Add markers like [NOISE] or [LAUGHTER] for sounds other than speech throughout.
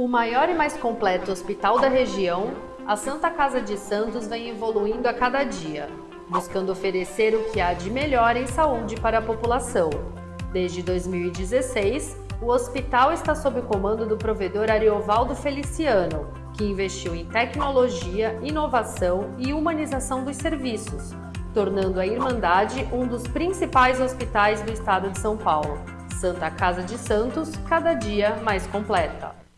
O maior e mais completo hospital da região, a Santa Casa de Santos vem evoluindo a cada dia, buscando oferecer o que há de melhor em saúde para a população. Desde 2016, o hospital está sob o comando do provedor Ariovaldo Feliciano, que investiu em tecnologia, inovação e humanização dos serviços, tornando a Irmandade um dos principais hospitais do estado de São Paulo. Santa Casa de Santos, cada dia mais completa.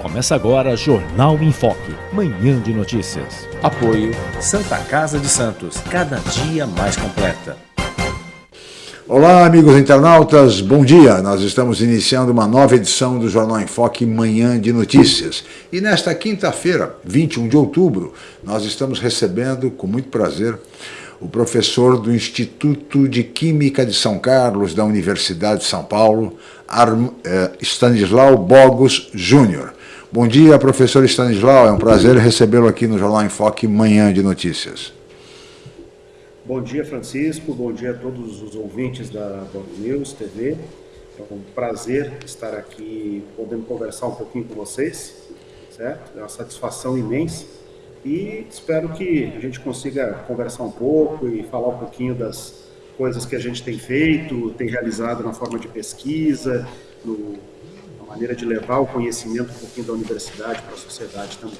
Começa agora Jornal em Foque, manhã de notícias. Apoio Santa Casa de Santos, cada dia mais completa. Olá, amigos internautas, bom dia. Nós estamos iniciando uma nova edição do Jornal em Foque Manhã de Notícias. E nesta quinta-feira, 21 de outubro, nós estamos recebendo com muito prazer o professor do Instituto de Química de São Carlos da Universidade de São Paulo, eh, Stanislau Bogos Júnior. Bom dia, professor Stanislau. É um prazer recebê-lo aqui no Jornal em Foque Manhã de Notícias. Bom dia, Francisco. Bom dia a todos os ouvintes da Band News TV. É um prazer estar aqui podendo conversar um pouquinho com vocês, certo? É uma satisfação imensa e espero que a gente consiga conversar um pouco e falar um pouquinho das coisas que a gente tem feito, tem realizado na forma de pesquisa, no, maneira de levar o conhecimento um pouquinho da universidade para a sociedade também.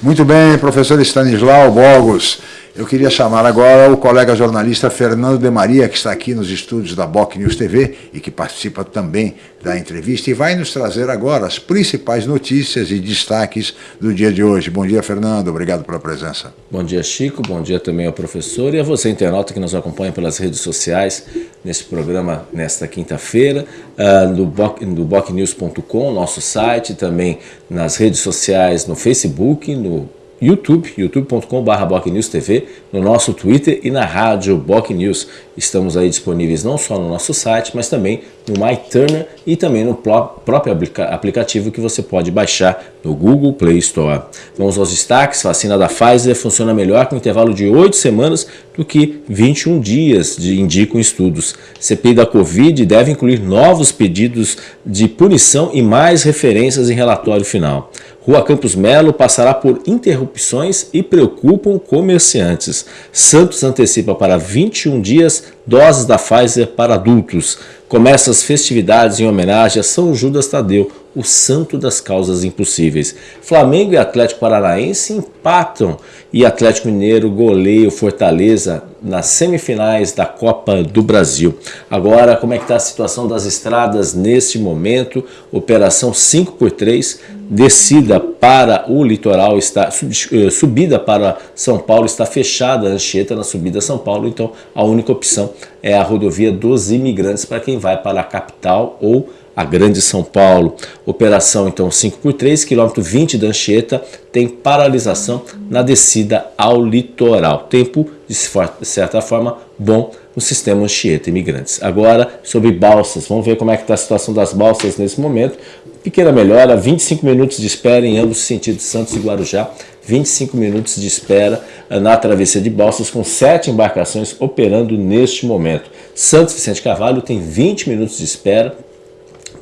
Muito bem, professor Stanislau Bogos. Eu queria chamar agora o colega jornalista Fernando de Maria, que está aqui nos estúdios da Boc News TV e que participa também da entrevista e vai nos trazer agora as principais notícias e destaques do dia de hoje. Bom dia, Fernando. Obrigado pela presença. Bom dia, Chico. Bom dia também ao professor e a você, internauta, que nos acompanha pelas redes sociais nesse programa nesta quinta-feira, uh, do, do bocnews.com, nosso site, também nas redes sociais, no Facebook, no YouTube, youtube.com.br no nosso Twitter e na rádio Boc News. Estamos aí disponíveis não só no nosso site, mas também no MyTurner e também no próprio aplicativo que você pode baixar no Google Play Store. Vamos aos destaques. Vacina da Pfizer funciona melhor com intervalo de 8 semanas do que 21 dias, de, indicam estudos. CPI da Covid deve incluir novos pedidos de punição e mais referências em relatório final. Rua Campos Melo passará por interrupções e preocupam comerciantes. Santos antecipa para 21 dias doses da Pfizer para adultos. Começa as festividades em homenagem a São Judas Tadeu, o santo das causas impossíveis. Flamengo e Atlético Paranaense empatam e Atlético Mineiro goleia o Fortaleza nas semifinais da Copa do Brasil. Agora, como é que está a situação das estradas neste momento? Operação 5x3, descida para o litoral, está eh, subida para São Paulo, está fechada a Anchieta na subida a São Paulo, então a única opção é a rodovia dos imigrantes para quem vai para a capital ou a Grande São Paulo. Operação então 5x3, quilômetro 20 da Anchieta, tem paralisação na descida ao litoral. Tempo, de certa forma, bom no sistema Anchieta Imigrantes. Agora, sobre balsas, vamos ver como é que está a situação das balsas nesse momento. Pequena melhora, 25 minutos de espera em ambos os sentidos, Santos e Guarujá. 25 minutos de espera na travessia de balsas, com sete embarcações operando neste momento. Santos Vicente Carvalho tem 20 minutos de espera,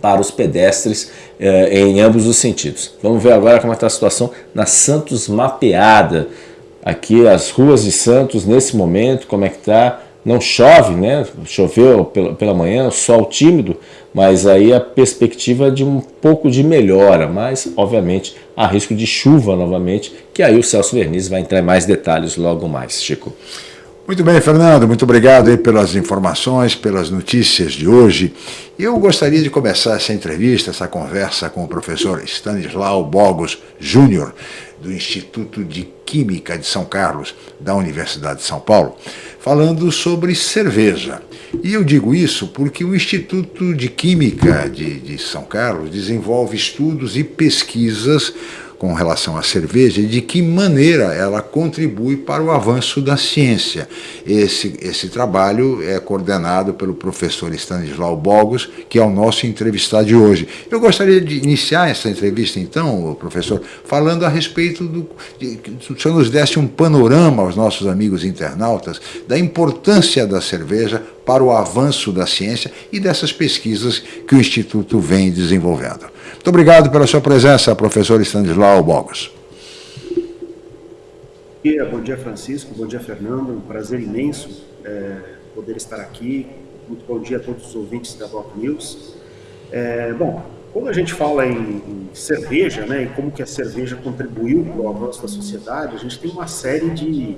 para os pedestres eh, em ambos os sentidos. Vamos ver agora como está a situação na Santos Mapeada. Aqui as ruas de Santos nesse momento, como é que está? Não chove, né? Choveu pela, pela manhã, sol tímido, mas aí a perspectiva de um pouco de melhora, mas obviamente há risco de chuva novamente, que aí o Celso Verniz vai entrar em mais detalhes logo mais, Chico. Muito bem, Fernando, muito obrigado pelas informações, pelas notícias de hoje. Eu gostaria de começar essa entrevista, essa conversa com o professor Stanislau Bogos Júnior, do Instituto de Química de São Carlos, da Universidade de São Paulo, falando sobre cerveja. E eu digo isso porque o Instituto de Química de, de São Carlos desenvolve estudos e pesquisas com relação à cerveja e de que maneira ela contribui para o avanço da ciência. Esse, esse trabalho é coordenado pelo professor Stanislau Bogos, que é o nosso entrevistado de hoje. Eu gostaria de iniciar essa entrevista, então, professor, falando a respeito do... De, o senhor nos desse um panorama aos nossos amigos internautas da importância da cerveja para o avanço da ciência e dessas pesquisas que o Instituto vem desenvolvendo. Muito obrigado pela sua presença, professor Stanislau Bogos. Bom dia, Francisco. Bom dia, Fernando. Um prazer imenso é, poder estar aqui. Muito bom dia a todos os ouvintes da Block News. É, bom, quando a gente fala em, em, cerveja, né, e como que a cerveja contribuiu para o avanço da sociedade, a gente tem uma série de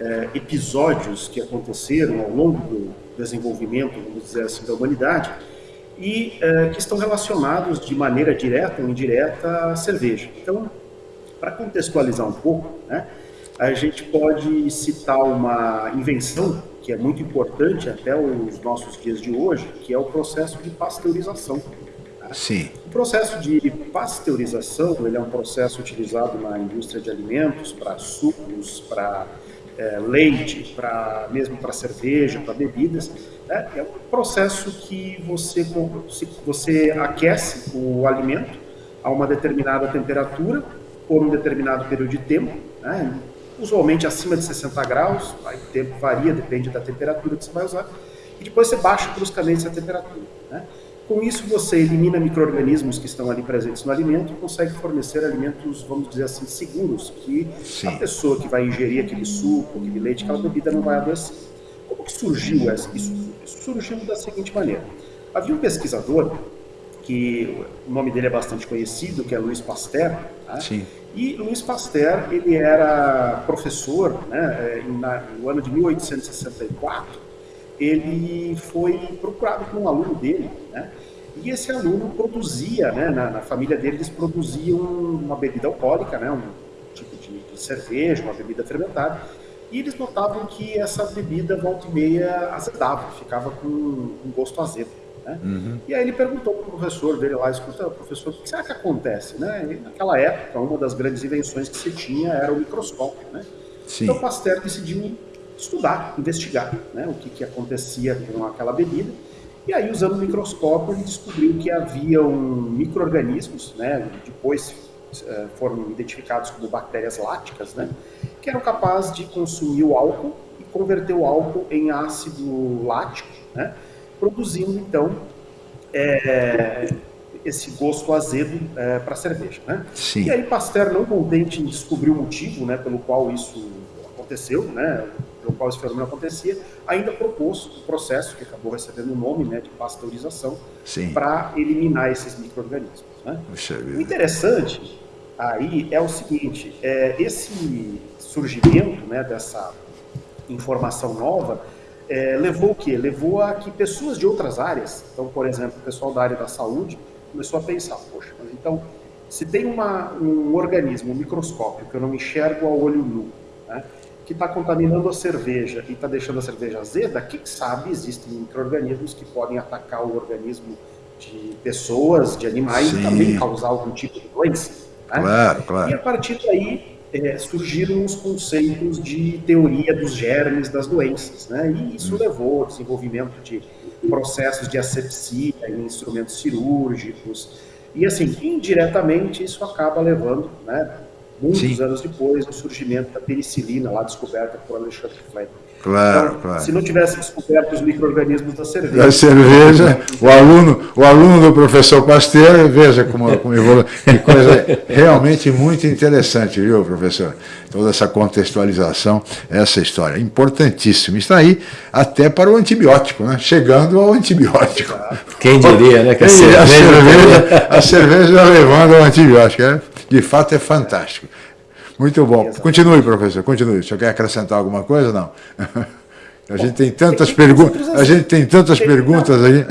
é, episódios que aconteceram ao longo do desenvolvimento, vamos dizer assim, da humanidade, e é, que estão relacionados de maneira direta ou indireta à cerveja. Então, para contextualizar um pouco, né, a gente pode citar uma invenção que é muito importante até os nossos dias de hoje, que é o processo de pasteurização. Sim. O processo de pasteurização ele é um processo utilizado na indústria de alimentos para sucos, para é, leite, para mesmo para cerveja, para bebidas. Né? É um processo que você você aquece o alimento a uma determinada temperatura por um determinado período de tempo, né? usualmente acima de 60 graus, aí o tempo varia, depende da temperatura que você vai usar, e depois você baixa bruscamente essa temperatura. Né? Com isso, você elimina micro-organismos que estão ali presentes no alimento e consegue fornecer alimentos, vamos dizer assim, seguros, que Sim. a pessoa que vai ingerir aquele suco, aquele leite, aquela bebida não vai adoecer. Como que surgiu isso? Isso surgiu da seguinte maneira. Havia um pesquisador, que o nome dele é bastante conhecido, que é Louis Pasteur, tá? Sim. E Louis Pasteur, ele era professor, né, na, no ano de 1864, ele foi procurado por um aluno dele, né? E esse aluno produzia, né, na, na, família dele, eles produziam uma bebida alcoólica, né, um tipo de, de, cerveja, uma bebida fermentada, e eles notavam que essa bebida, volta e meia, azedava, ficava com um gosto azedo. Né? Uhum. E aí ele perguntou para o professor dele lá, escuta, professor, o que será que acontece? Né? E naquela época, uma das grandes invenções que se tinha era o microscópio. Né? Sim. Então Pasteur decidiu estudar, investigar né, o que, que acontecia com aquela bebida. E aí, usando o microscópio, ele descobriu que havia um micro-organismos, né, depois eh, foram identificados como bactérias láticas, né, que eram capazes de consumir o álcool e converter o álcool em ácido lático, né, produzindo, então, é, esse gosto azedo é, para a cerveja. Né? Sim. E aí Pasteur, não contente em descobrir o motivo né, pelo qual isso aconteceu, né, pelo qual esse fenômeno acontecia, ainda propôs o processo, que acabou recebendo o nome né, de pasteurização, para eliminar esses micro-organismos. Né? O interessante aí é o seguinte, é, esse surgimento né, dessa informação nova é, levou o quê? Levou a que pessoas de outras áreas, então, por exemplo, o pessoal da área da saúde, começou a pensar, poxa, mas então, se tem uma, um organismo, um microscópio, que eu não enxergo ao olho nu, né, que está contaminando a cerveja e está deixando a cerveja azeda, quem sabe existem micro-organismos que podem atacar o organismo de pessoas, de animais Sim. e também causar algum tipo de doença. Né? Claro, claro. E a partir daí é, surgiram os conceitos de teoria dos germes das doenças, né? E isso hum. levou ao desenvolvimento de processos de asepsia em instrumentos cirúrgicos. E assim, indiretamente isso acaba levando, né, muitos Sim. anos depois, o surgimento da penicilina, lá descoberta por Alexandre Fleming. Claro, então, claro. Se não tivesse descoberto os micro-organismos da cerveja. Da cerveja, o aluno, o aluno do professor Pasteur, veja como, como evolui. Que coisa realmente muito interessante, viu, professor? Toda essa contextualização, essa história. Importantíssimo. Está aí até para o antibiótico, né? Chegando ao antibiótico. Quem diria, né? Que a, cerveja, a cerveja, a cerveja levando ao antibiótico. É? De fato, é fantástico. Muito bom. Exatamente. Continue, professor, continue. O senhor quer acrescentar alguma coisa? Não. [LAUGHS] A gente tem tantas perguntas. A gente tem tantas tem, perguntas não, aí.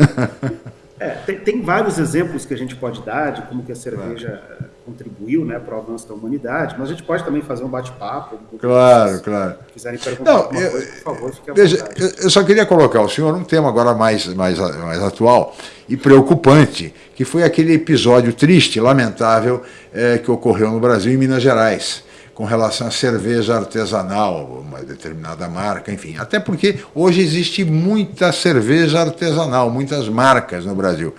É, tem, tem, vários exemplos que a gente pode dar de como que a cerveja claro. Contribuiu né, para o avanço da humanidade, mas a gente pode também fazer um bate-papo. Claro, claro. Se quiserem perguntar não, eu, coisa, por favor, fique à veja, vontade. Eu só queria colocar o senhor um tema agora mais, mais, mais atual e preocupante, que foi aquele episódio triste, lamentável, é, que ocorreu no Brasil, em Minas Gerais com relação à cerveja artesanal, uma determinada marca, enfim. Até porque hoje existe muita cerveja artesanal, muitas marcas no Brasil.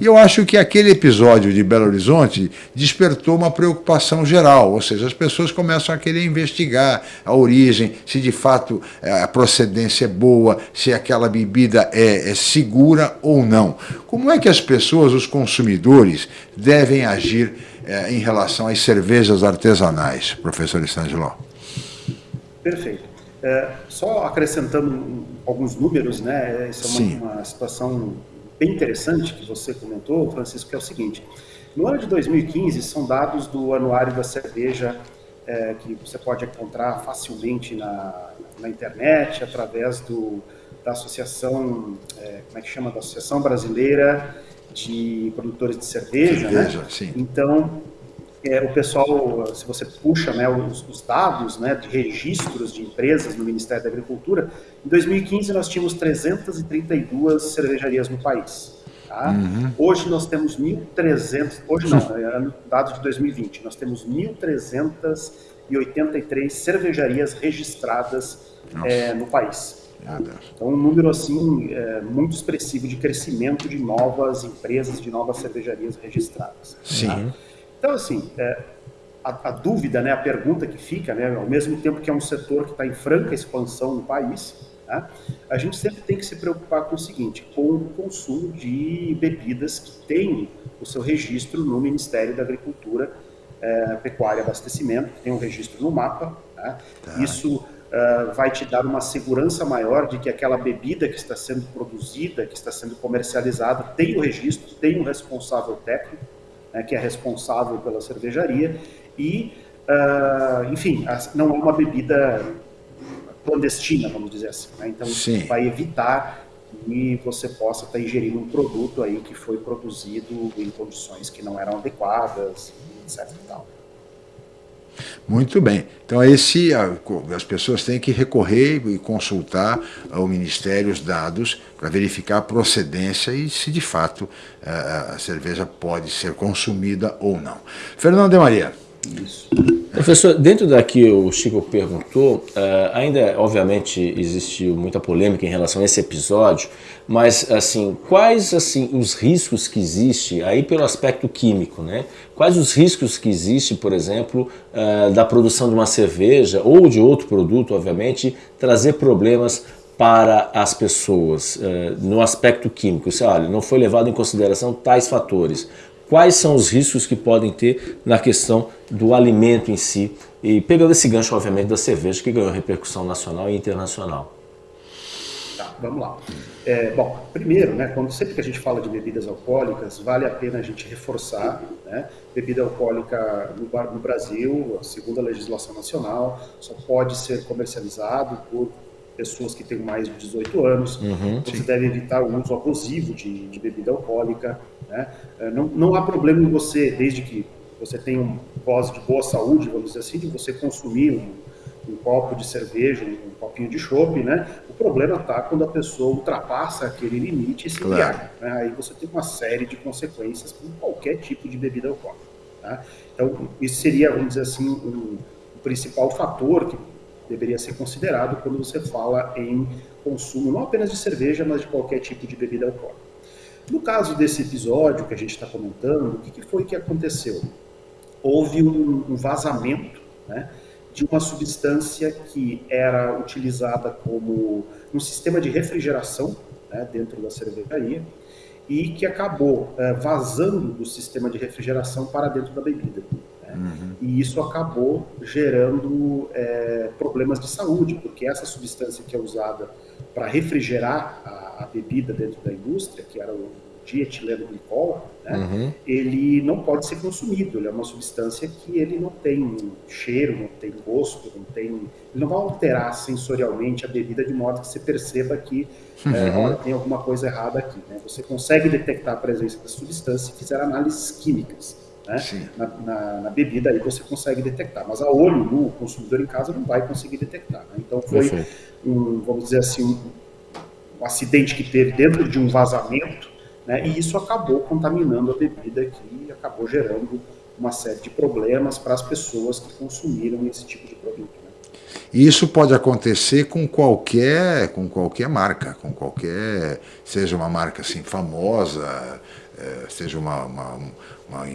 E eu acho que aquele episódio de Belo Horizonte despertou uma preocupação geral, ou seja, as pessoas começam a querer investigar a origem, se de fato eh, a procedência é boa, se aquela bebida é, é segura ou não. Como é que as pessoas, os consumidores, devem agir é, em relação às cervejas artesanais, professor Estangelo? Perfeito. É, só acrescentando alguns números, né? Essa é uma, uma, situação bem interessante que você comentou, Francisco, que é o seguinte. No ano de 2015, são dados do Anuário da Cerveja é, que você pode encontrar facilmente na, na internet, através do, da Associação, é, como é que chama? Da Associação Brasileira de produtores de cerveja, né? cerveja né? Sim. Então, é, o pessoal, se você puxa né, os, os, dados né, de registros de empresas no Ministério da Agricultura, em 2015 nós tínhamos 332 cervejarias no país. Tá? Uhum. Hoje nós temos 1.300, hoje não, é dados de 2020, nós temos 1.383 cervejarias registradas é, no país. Então, um número assim é, muito expressivo de crescimento de novas empresas, de novas cervejarias registradas. Sim. Tá? Então, assim, é, a, a, dúvida, né, a pergunta que fica, né, ao mesmo tempo que é um setor que está em franca expansão no país, tá, a gente sempre tem que se preocupar com o seguinte, com o consumo de bebidas que têm o seu registro no Ministério da Agricultura, é, Pecuária e Abastecimento, que tem um registro no mapa. Tá? Tá. Isso uh, vai te dar uma segurança maior de que aquela bebida que está sendo produzida, que está sendo comercializada, tem o registro, tem um responsável técnico, né, que é responsável pela cervejaria, e, uh, enfim, não é uma bebida clandestina, vamos dizer assim. Né? Então, Sim. vai evitar que você possa estar ingerindo um produto aí que foi produzido em condições que não eram adequadas, etc. E tal. Muito bem. Então, esse, as pessoas têm que recorrer e consultar ao Ministério os dados para verificar a procedência e se de fato a cerveja pode ser consumida ou não. Fernando de Maria. Isso. Professor, dentro da que o Chico perguntou, uh, ainda obviamente existiu muita polêmica em relação a esse episódio, mas assim, quais assim os riscos que existem aí pelo aspecto químico, né? Quais os riscos que existem, por exemplo, uh, da produção de uma cerveja ou de outro produto, obviamente, trazer problemas para as pessoas uh, no aspecto químico? Se, olha, não foi levado em consideração tais fatores quais são os riscos que podem ter na questão do alimento em si. E pegando esse gancho, obviamente, da cerveja, que ganhou repercussão nacional e internacional. Tá, vamos lá. É, bom, primeiro, né, quando sempre que a gente fala de bebidas alcoólicas, vale a pena a gente reforçar, né, bebida alcoólica no, no Brasil, segundo a legislação nacional, só pode ser comercializado por pessoas que têm mais de 18 anos. Uhum, você sim. deve evitar o uso abusivo de, de bebida alcoólica. Né? É, não, não há problema em você, desde que você tenha um voz de boa saúde, vamos dizer assim, de você consumir um, um copo de cerveja, um, copinho de chopp, né? O problema está quando a pessoa ultrapassa aquele limite e se embriaga. Né? Aí você tem uma série de consequências com qualquer tipo de bebida alcoólica. Tá? Então, isso seria, vamos dizer assim, um, um principal fator que deveria ser considerado quando você fala em consumo não apenas de cerveja, mas de qualquer tipo de bebida alcoólica. No caso desse episódio que a gente está comentando, o que, que, foi que aconteceu? Houve um, um vazamento né, de uma substância que era utilizada como um sistema de refrigeração né, dentro da cervejaria e que acabou é, vazando do sistema de refrigeração para dentro da bebida. Uhum. E isso acabou gerando é, problemas de saúde, porque essa substância que é usada para refrigerar a, a, bebida dentro da indústria, que era o dietileno glicol, né, uhum. ele não pode ser consumido. Ele é uma substância que ele não tem cheiro, não tem gosto, não tem, ele não vai alterar sensorialmente a bebida de modo que você perceba que é, uhum. é, olha, tem alguma coisa errada aqui. Né? Você consegue detectar a presença da substância se fizer análises químicas né? na, na, na, bebida, aí você consegue detectar. Mas a olho no consumidor em casa não vai conseguir detectar. Né? Então foi, um, vamos dizer assim, um, um, acidente que teve dentro de um vazamento, né? e isso acabou contaminando a bebida que acabou gerando uma série de problemas para as pessoas que consumiram esse tipo de produto. Né? E isso pode acontecer com qualquer, com qualquer marca, com qualquer, seja uma marca assim famosa, é, seja uma, uma, uma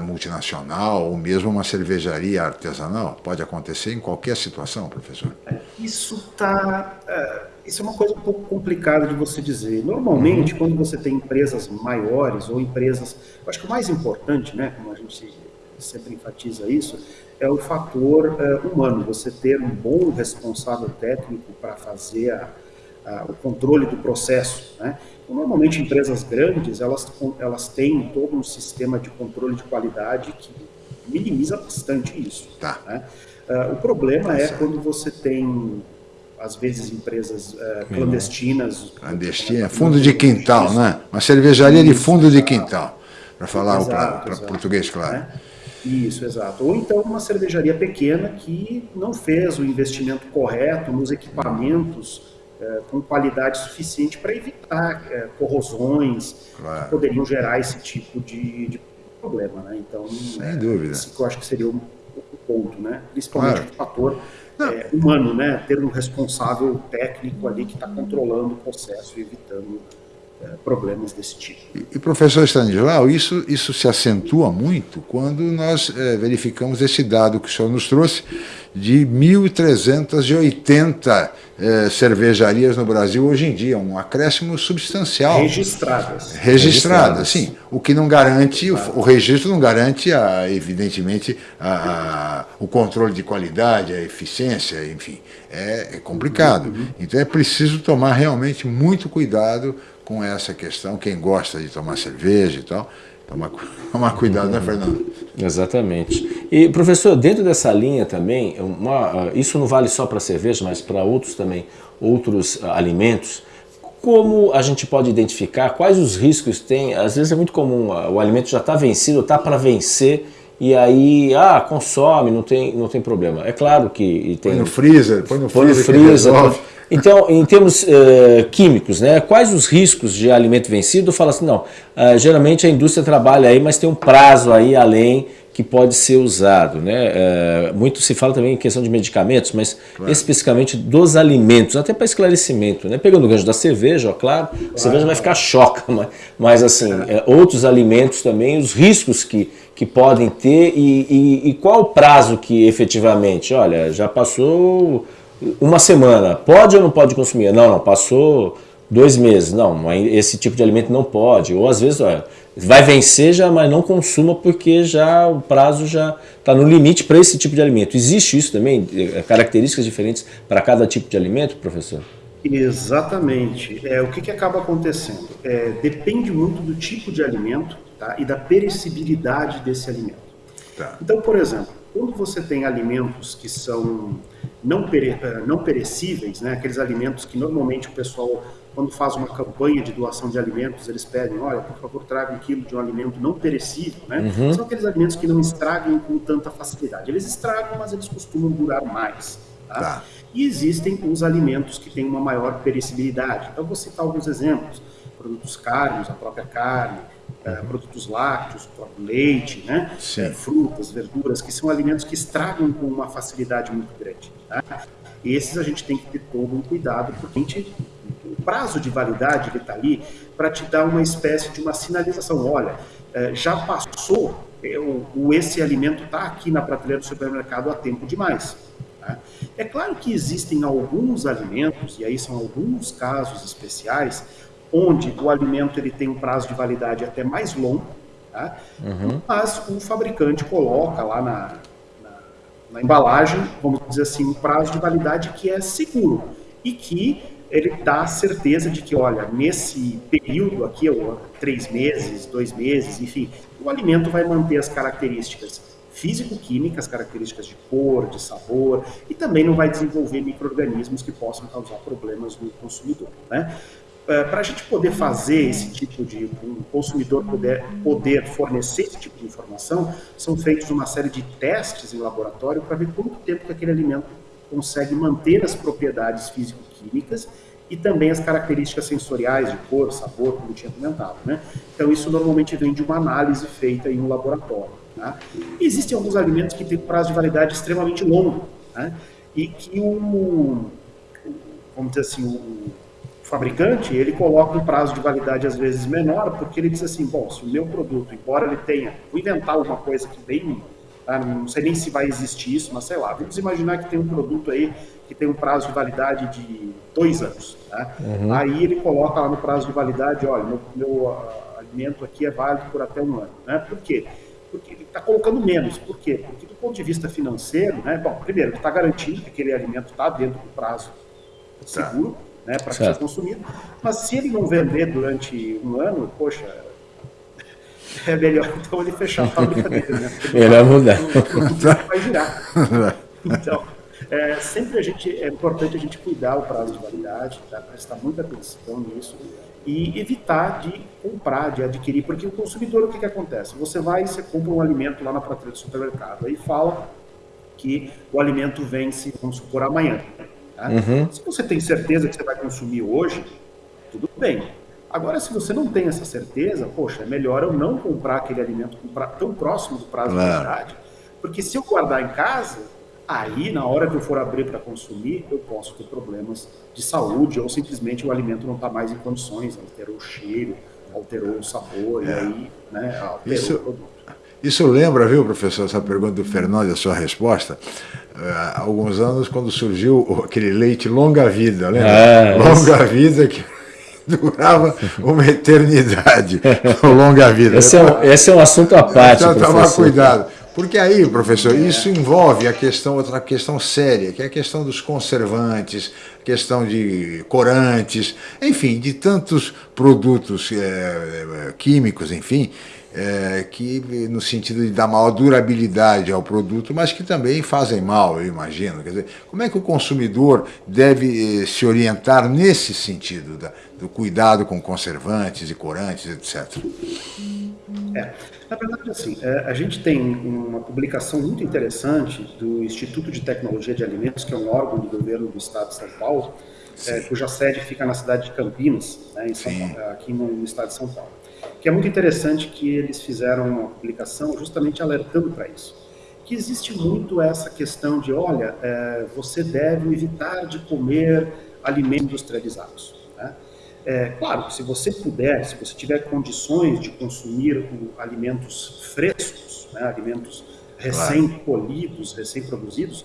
multinacional ou mesmo uma cervejaria artesanal? Pode acontecer em qualquer situação, professor? Isso tá, é, isso é uma coisa um pouco complicada de você dizer. Normalmente, uhum. quando você tem empresas maiores ou empresas, acho que o mais importante, né, como a gente sempre enfatiza isso, é o fator é, humano. Você ter um bom responsável técnico para fazer a, a, o controle do processo, né? Normalmente, empresas grandes, elas, elas têm todo um sistema de controle de qualidade que minimiza bastante isso. Tá. Né? Uh, o problema é quando você tem, às vezes, empresas uh, clandestinas. Clandestina, fundo de quintal, né? Uma cervejaria de fundo de quintal, para falar para português, claro. Né? Isso, exato. Ou então uma cervejaria pequena que não fez o investimento correto nos equipamentos é, com qualidade suficiente para evitar é, corrosões claro. que poderiam gerar esse tipo de, de problema, né? Então, sem é, dúvida. Esse que eu acho que seria o, o ponto, né? Principalmente claro. o fator é, humano, né? Ter um responsável técnico ali que está controlando o processo e evitando problemas desse tipo. E, professor Stanislau, isso, isso se acentua muito quando nós é, verificamos esse dado que o senhor nos trouxe de 1.380 é, cervejarias no Brasil hoje em dia, um acréscimo substancial. Registradas. Registradas, sim. O que não garante, o, o registro não garante, a, evidentemente, a, a, o controle de qualidade, a eficiência, enfim, é, é complicado. Uhum. Então é preciso tomar realmente muito cuidado com essa questão, quem gosta de tomar cerveja e tal, tomar, [LAUGHS] tomar cuidado, né, Fernando? Exatamente. E, professor, dentro dessa linha também, uma, isso não vale só para cerveja, mas para outros também, outros uh, alimentos, como a gente pode identificar quais os riscos tem? Às vezes é muito comum, uh, o alimento já está vencido, está para vencer, e aí, ah, consome, não tem, não tem problema. É claro que tem... Põe no freezer, põe no põe freezer. No freezer então, em termos uh, químicos, né, quais os riscos de alimento vencido? Fala assim, não, uh, geralmente a indústria trabalha aí, mas tem um prazo aí além que pode ser usado. Né? Uh, muito se fala também em questão de medicamentos, mas claro. especificamente dos alimentos, até para esclarecimento. Né? Pegando o gancho da cerveja, ó, claro, claro, a cerveja vai ficar choca, [LAUGHS] mas, mas assim, outros alimentos também, os riscos que, que podem ter e, e, e qual o prazo que efetivamente, olha, já passou uma semana, pode ou não pode consumir? Não, não, passou dois meses, não, esse tipo de alimento não pode. Ou às vezes olha, vai vencer já, mas não consuma porque já o prazo já está no limite para esse tipo de alimento. Existe isso também? É, características diferentes para cada tipo de alimento, professor? Exatamente. É, o que, que acaba acontecendo? É, depende muito do tipo de alimento tá, e da perecibilidade desse alimento. Tá. Então, por exemplo, quando você tem alimentos que são não, pere, eh, não perecíveis, né, aqueles alimentos que normalmente o pessoal, quando faz uma campanha de doação de alimentos, eles pedem, olha, por favor, traga um quilo de um alimento não perecível, né? Uhum. São aqueles alimentos que não estragam com tanta facilidade. Eles estragam, mas eles costumam durar mais. Tá? Tá. E existem os alimentos que têm uma maior perecibilidade. Então, vou citar alguns exemplos. Produtos carnes, a própria carne, é, produtos lácteos, leite, né? Frutas, verduras, que são alimentos que estragam com uma facilidade muito grande. Tá? Esses a gente tem que ter todo um cuidado, porque a gente, o prazo de validade está ali para te dar uma espécie de uma sinalização. Olha, é, já passou, o, esse alimento está aqui na prateleira do supermercado há tempo demais. Tá? É claro que existem alguns alimentos, e aí são alguns casos especiais, onde o alimento ele tem um prazo de validade até mais longo, tá? uhum. mas o fabricante coloca lá na, na, embalagem, vamos dizer assim, um prazo de validade que é seguro e que ele dá certeza de que, olha, nesse período aqui, três meses, dois meses, enfim, o alimento vai manter as características físico-químicas, características de cor, de sabor, e também não vai desenvolver micro-organismos que possam causar problemas no consumidor. Né? É, para a gente poder fazer esse tipo de um consumidor poder, poder fornecer esse tipo de informação, são feitos uma série de testes em laboratório para ver quanto tempo que aquele alimento consegue manter as propriedades físico-químicas e também as características sensoriais de cor, sabor, como tinha comentado. Né? Então isso normalmente vem de uma análise feita em um laboratório. Tá? Existem alguns alimentos que têm prazo de validade extremamente longo né? e que o, vamos dizer assim, o fabricante ele coloca um prazo de validade às vezes menor porque ele diz assim, bom, se o meu produto, embora ele tenha, vou inventar alguma coisa que bem, tá? não sei nem se vai existir isso, mas sei lá, vamos imaginar que tem um produto aí que tem um prazo de validade de dois anos. Tá? Uhum. Aí ele coloca lá no prazo de validade, olha, meu, meu uh, alimento aqui é válido por até um ano. Né? Por quê? Porque ele está colocando menos. Por quê? Porque do ponto de vista financeiro, né, bom, primeiro, ele está garantindo que aquele alimento está dentro do prazo tá. seguro tá. Né, para ser consumido. Mas se ele não vender durante um ano, poxa, é melhor então ele fechar a fábrica dele, né? [LAUGHS] Melhor mudar. Vai virar. Então, é, sempre a gente, é importante a gente cuidar o prazo de validade, tá? prestar muita atenção nisso e evitar de comprar, de adquirir, porque o consumidor, o que, que acontece? Você vai e você compra um alimento lá na prateleira do supermercado, aí fala que o alimento vence, vamos supor, amanhã. Tá? Uhum. Se você tem certeza que você vai consumir hoje, tudo bem. Agora, se você não tem essa certeza, poxa, é melhor eu não comprar aquele alimento tão próximo do prazo claro. de validade, porque se eu guardar em casa, Aí, na hora que eu for abrir para consumir, eu posso ter problemas de saúde ou simplesmente o alimento não está mais em condições, alterou o cheiro, alterou o sabor, é. e aí né, alterou isso, o produto. Isso lembra, viu, professor, essa pergunta do Fernando e a sua resposta? Há alguns anos, quando surgiu aquele leite longa-vida, lembra? É, longa-vida que [LAUGHS] durava uma eternidade, [LAUGHS] longa-vida. Esse, é, esse é um assunto à parte, então, Tomar cuidado. Porque aí, professor, isso envolve a questão, outra questão séria, que é a questão dos conservantes, questão de corantes, enfim, de tantos produtos é, químicos, enfim, é, que no sentido de dar maior durabilidade ao produto, mas que também fazem mal, eu imagino. Quer dizer, como é que o consumidor deve se orientar nesse sentido, da, do cuidado com conservantes e corantes, etc.? É. Na verdade, assim, é, a gente tem uma publicação muito interessante do Instituto de Tecnologia de Alimentos, que é um órgão do governo do estado de São Paulo, é, cuja sede fica na cidade de Campinas, né, São, aqui no, estado de São Paulo. Que é muito interessante que eles fizeram uma publicação justamente alertando para isso. Que existe muito essa questão de, olha, é, você deve evitar de comer alimentos industrializados. Né? É, claro, se você puder, se você tiver condições de consumir alimentos frescos, né, alimentos recém-colhidos, recém-produzidos,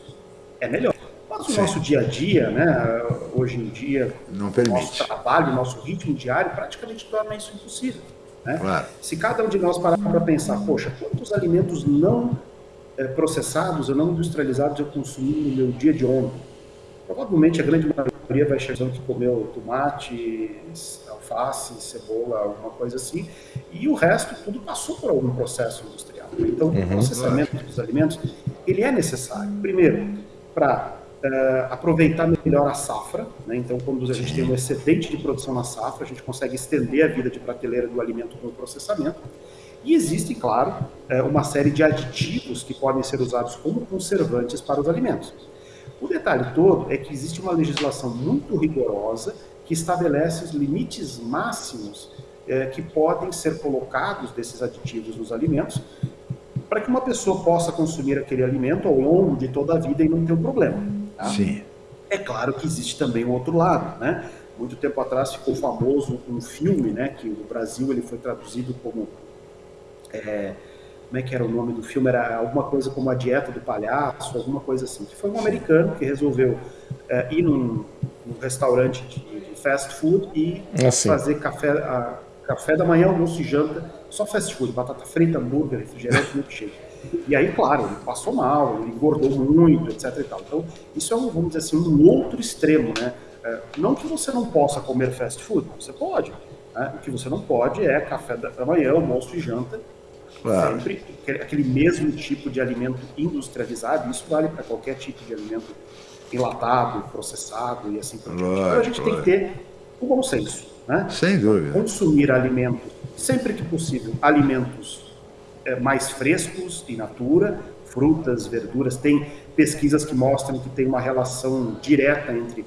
é melhor. Mas o Sim. nosso dia a dia, né, hoje em dia, Não permite. nosso trabalho, nosso ritmo diário, praticamente torna isso impossível. Né? Claro. Se cada um de nós parar para pensar, poxa, quantos alimentos não é, processados ou não industrializados eu consumi no meu dia de ontem? Provavelmente a grande maioria vai chegar que comeu tomate, alface, cebola, alguma coisa assim, e o resto tudo passou por algum processo industrial. Então, uhum, o processamento claro. dos alimentos, ele é necessário, primeiro, para uh, eh, aproveitar melhor a safra, né? então quando a gente tem um excedente de produção na safra, a gente consegue estender a vida de prateleira do alimento com o processamento, e existe, claro, eh, uma série de aditivos que podem ser usados como conservantes para os alimentos. O detalhe todo é que existe uma legislação muito rigorosa que estabelece os limites máximos é, que podem ser colocados desses aditivos nos alimentos para que uma pessoa possa consumir aquele alimento ao longo de toda a vida e não ter um problema. Tá? Sim. É claro que existe também o outro lado, né? Muito tempo atrás ficou famoso um filme, né? Que no Brasil ele foi traduzido como é, como é que era o nome do filme? Era alguma coisa como A Dieta do Palhaço, alguma coisa assim. Que foi um americano que resolveu é, ir num, num restaurante de, fast food e assim. fazer café, a, café da manhã, almoço e janta, só fast food, batata frita, hambúrguer, refrigerante, milkshake. E aí, claro, ele passou mal, ele engordou muito, etc. Então, isso é, um, vamos dizer assim, um outro extremo, né? É, não que você não possa comer fast food, você pode. Né? O que você não pode é café da manhã, almoço e janta Claro. Sempre aquele mesmo tipo de alimento industrializado, isso vale para qualquer tipo de alimento enlatado, processado e assim por diante. Então a gente tem que ter o bom senso. Né? Sem dúvida. Consumir alimentos, sempre que possível, alimentos mais frescos, in natura, frutas, verduras. Tem pesquisas que mostram que tem uma relação direta entre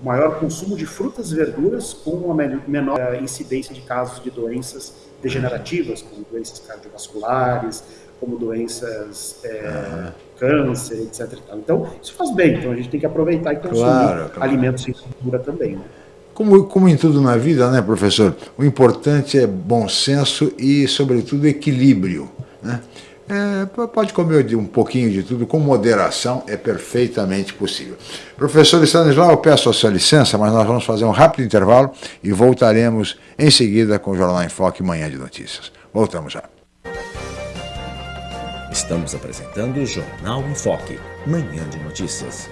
o maior consumo de frutas e verduras com uma menor eh, incidência de casos de doenças degenerativas, como doenças cardiovasculares, como doenças, é, câncer, etc. Então, isso faz bem, então a gente tem que aproveitar e consumir claro, claro. alimentos em cultura também. Né? Como, como em tudo na vida, né, professor? O importante é bom senso e, sobretudo, equilíbrio. Né? É, pode comer um pouquinho de tudo, com moderação, é perfeitamente possível. Professor Stanislau, eu peço a sua licença, mas nós vamos fazer um rápido intervalo e voltaremos em seguida com o Jornal em Foque Manhã de Notícias. Voltamos já. Estamos apresentando o Jornal em Foque, Manhã de Notícias.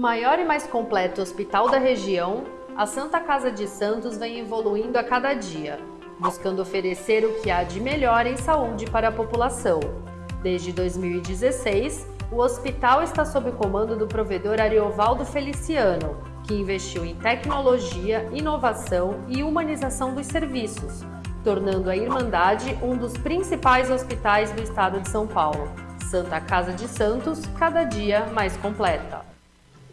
Maior e mais completo hospital da região, a Santa Casa de Santos vem evoluindo a cada dia, buscando oferecer o que há de melhor em saúde para a população. Desde 2016, o hospital está sob o comando do provedor Ariovaldo Feliciano, que investiu em tecnologia, inovação e humanização dos serviços, tornando a Irmandade um dos principais hospitais do estado de São Paulo. Santa Casa de Santos, cada dia mais completa.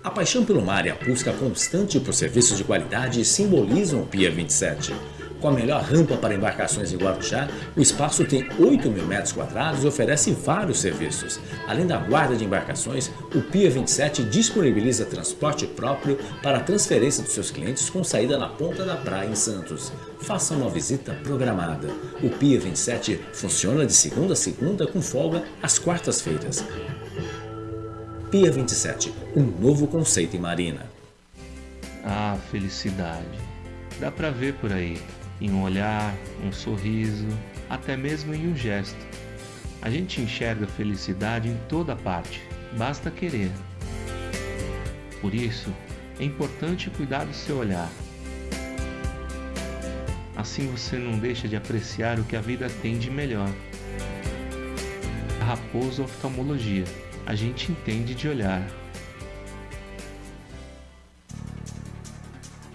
A paixão pelo mar e a busca constante por serviços de qualidade simbolizam o Pia 27. Com a melhor rampa para embarcações em Guarujá, o espaço tem 8 mil metros quadrados e oferece vários serviços. Além da guarda de embarcações, o Pia 27 disponibiliza transporte próprio para a transferência dos seus clientes com saída na ponta da praia em Santos. Faça uma visita programada. O Pia 27 funciona de segunda a segunda com folga às quartas-feiras. Pia 27, um novo conceito em marina. Ah, felicidade. Dá pra ver por aí, em um olhar, um sorriso, até mesmo em um gesto. A gente enxerga felicidade em toda parte, basta querer. Por isso, é importante cuidar do seu olhar. Assim você não deixa de apreciar o que a vida tem de melhor. Raposo Oftalmologia a gente entende de olhar.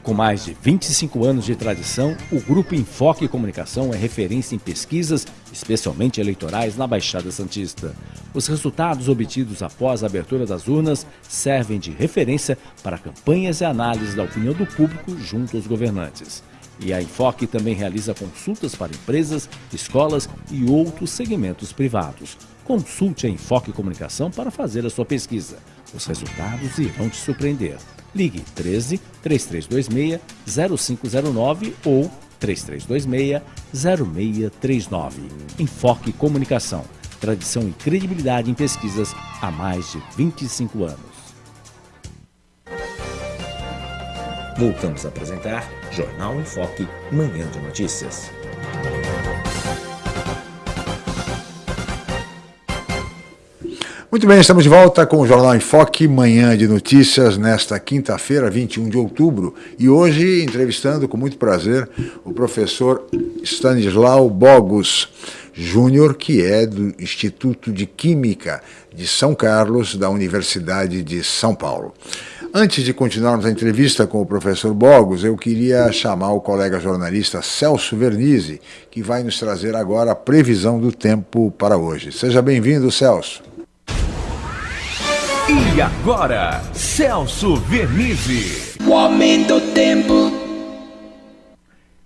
Com mais de 25 anos de tradição, o Grupo Enfoque Comunicação é referência em pesquisas, especialmente eleitorais, na Baixada Santista. Os resultados obtidos após a abertura das urnas servem de referência para campanhas e análises da opinião do público junto aos governantes. E a Enfoque também realiza consultas para empresas, escolas e outros segmentos privados. Consulte a Enfoque Comunicação para fazer a sua pesquisa. Os resultados irão te surpreender. Ligue 13 3326 0509 ou 3326 0639. Enfoque Comunicação. Tradição e credibilidade em pesquisas há mais de 25 anos. Voltamos a apresentar Jornal em Foque, Manhã de Notícias. Muito bem, estamos de volta com o Jornal em Foque, manhã de notícias, nesta quinta-feira, 21 de outubro. E hoje, entrevistando com muito prazer o professor Stanislau Bogos Júnior, que é do Instituto de Química de São Carlos, da Universidade de São Paulo. Antes de continuarmos a entrevista com o professor Bogos, eu queria chamar o colega jornalista Celso Vernizzi, que vai nos trazer agora a previsão do tempo para hoje. Seja bem-vindo, Celso. E agora, Celso Vernizzi. O aumento do tempo.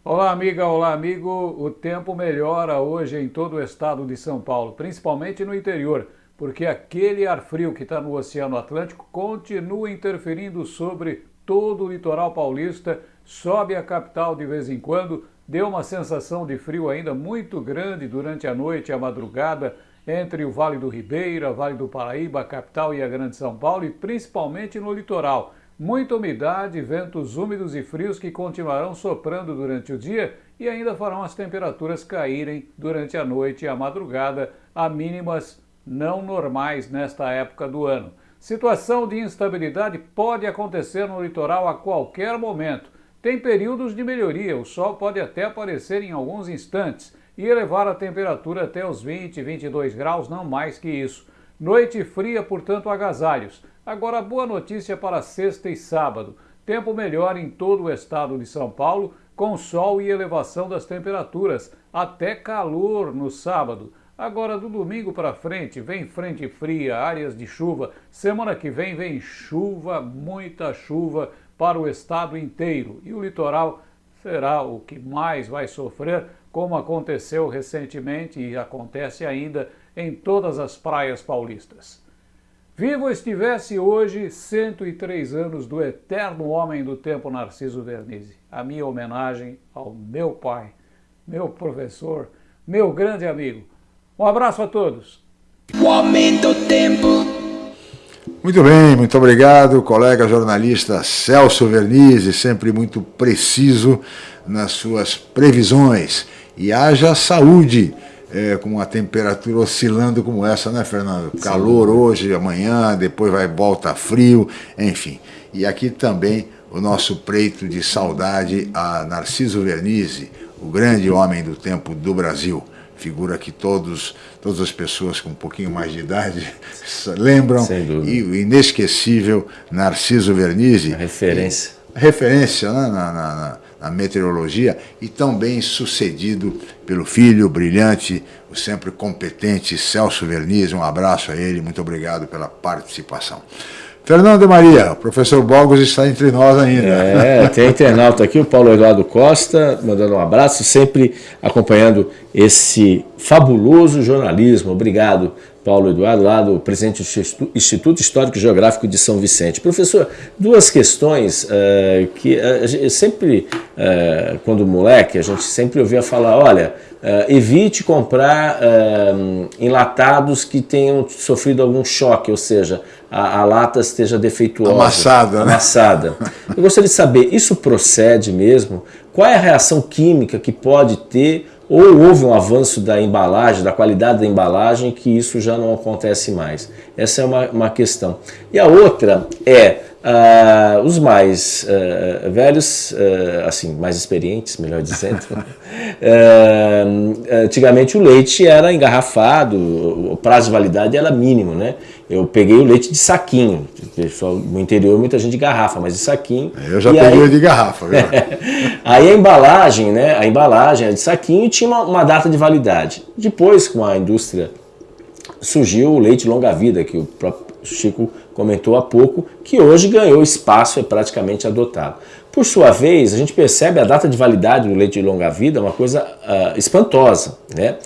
Olá, amiga, olá, amigo. O tempo melhora hoje em todo o estado de São Paulo, principalmente no interior, porque aquele ar frio que está no Oceano Atlântico continua interferindo sobre todo o litoral paulista, sobe a capital de vez em quando, deu uma sensação de frio ainda muito grande durante a noite e a madrugada entre o Vale do Ribeira, Vale do Paraíba, a capital e a Grande São Paulo e principalmente no litoral. Muita umidade, ventos úmidos e frios que continuarão soprando durante o dia e ainda farão as temperaturas caírem durante a noite e a madrugada a mínimas não normais nesta época do ano. Situação de instabilidade pode acontecer no litoral a qualquer momento. Tem períodos de melhoria, o sol pode até aparecer em alguns instantes, e elevar a temperatura até os 20, 22 graus, não mais que isso. Noite fria, portanto, agasalhos. Agora, boa notícia para sexta e sábado. Tempo melhor em todo o estado de São Paulo, com sol e elevação das temperaturas, até calor no sábado. Agora, do domingo para frente, vem frente fria, áreas de chuva. Semana que vem vem chuva, muita chuva para o estado inteiro. E o litoral será o que mais vai sofrer, como aconteceu recentemente e acontece ainda em todas as praias paulistas. Vivo estivesse hoje 103 anos do eterno homem do tempo Narciso Vernizzi. A minha homenagem ao meu pai, meu professor, meu grande amigo. Um abraço a todos. O homem do tempo. Muito bem, muito obrigado, colega jornalista Celso Vernizzi, sempre muito preciso nas suas previsões. E haja saúde é, com uma temperatura oscilando como essa, né, Fernando? Calor hoje, amanhã, depois vai volta frio, enfim. E aqui também o nosso preito de saudade a Narciso Vernizzi, o grande homem do tempo do Brasil. Figura que todos, todas as pessoas com um pouquinho mais de idade [LAUGHS] lembram. E o inesquecível Narciso Vernizzi. A referência. E, referência né, na, na, na na meteorologia e tão bem sucedido pelo filho brilhante, o sempre competente Celso Verniz. Um abraço a ele, muito obrigado pela participação. Fernando Maria, o professor Bogos está entre nós ainda. É, tem internauta aqui, o Paulo Eduardo Costa, mandando um abraço, sempre acompanhando esse fabuloso jornalismo. Obrigado, Paulo Eduardo, lá do presidente do Instituto Histórico e Geográfico de São Vicente. Professor, duas questões uh, que uh, sempre, uh, quando moleque, a gente sempre ouvia falar, olha, evite comprar enlatados que tenham sofrido algum choque, ou seja, a, a lata esteja defeituosa. Amassada. Né? Amassada. Eu gostaria de saber, isso procede mesmo? Qual é a reação química que pode ter ou houve um avanço da embalagem, da qualidade da embalagem, que isso já não acontece mais. Essa é uma, uma questão. E a outra é, uh, os mais uh, velhos, uh, assim, mais experientes, melhor dizendo, [LAUGHS] antigamente o leite era engarrafado, o prazo de validade era mínimo, né? Eu peguei o leite de saquinho, no interior muita gente de garrafa, mas de saquinho. Eu já peguei aí, de garrafa. [LAUGHS] Aí a embalagem, né? A embalagem era de saquinho e tinha uma, uma data de validade. Depois, com a indústria, surgiu o leite longa-vida, que o próprio Chico comentou há pouco, que hoje ganhou espaço, é praticamente adotado. Por sua vez, a gente percebe a data de validade do leite de longa-vida uma coisa uh, espantosa, né?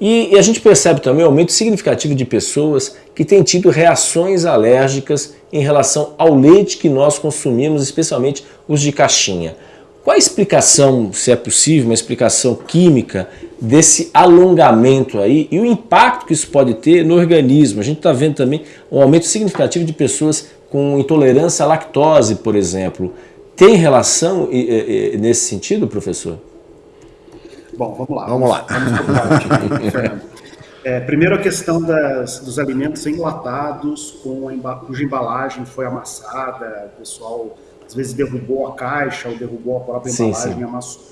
E, e, a gente percebe também um aumento significativo de pessoas que têm tido reações alérgicas em relação ao leite que nós consumimos, especialmente os de caixinha. Qual a explicação, se é possível, uma explicação química desse alongamento aí e o impacto que isso pode ter no organismo? A gente está vendo também um aumento significativo de pessoas com intolerância à lactose, por exemplo. Tem relação nesse sentido, professor? Bom, vamos lá. Vamos, lá. Vamos [LAUGHS] é, primeiro a questão das, dos alimentos enlatados com a, cuja embalagem foi amassada, o pessoal às vezes derrubou a caixa ou derrubou a própria sim, embalagem sim. e amassou.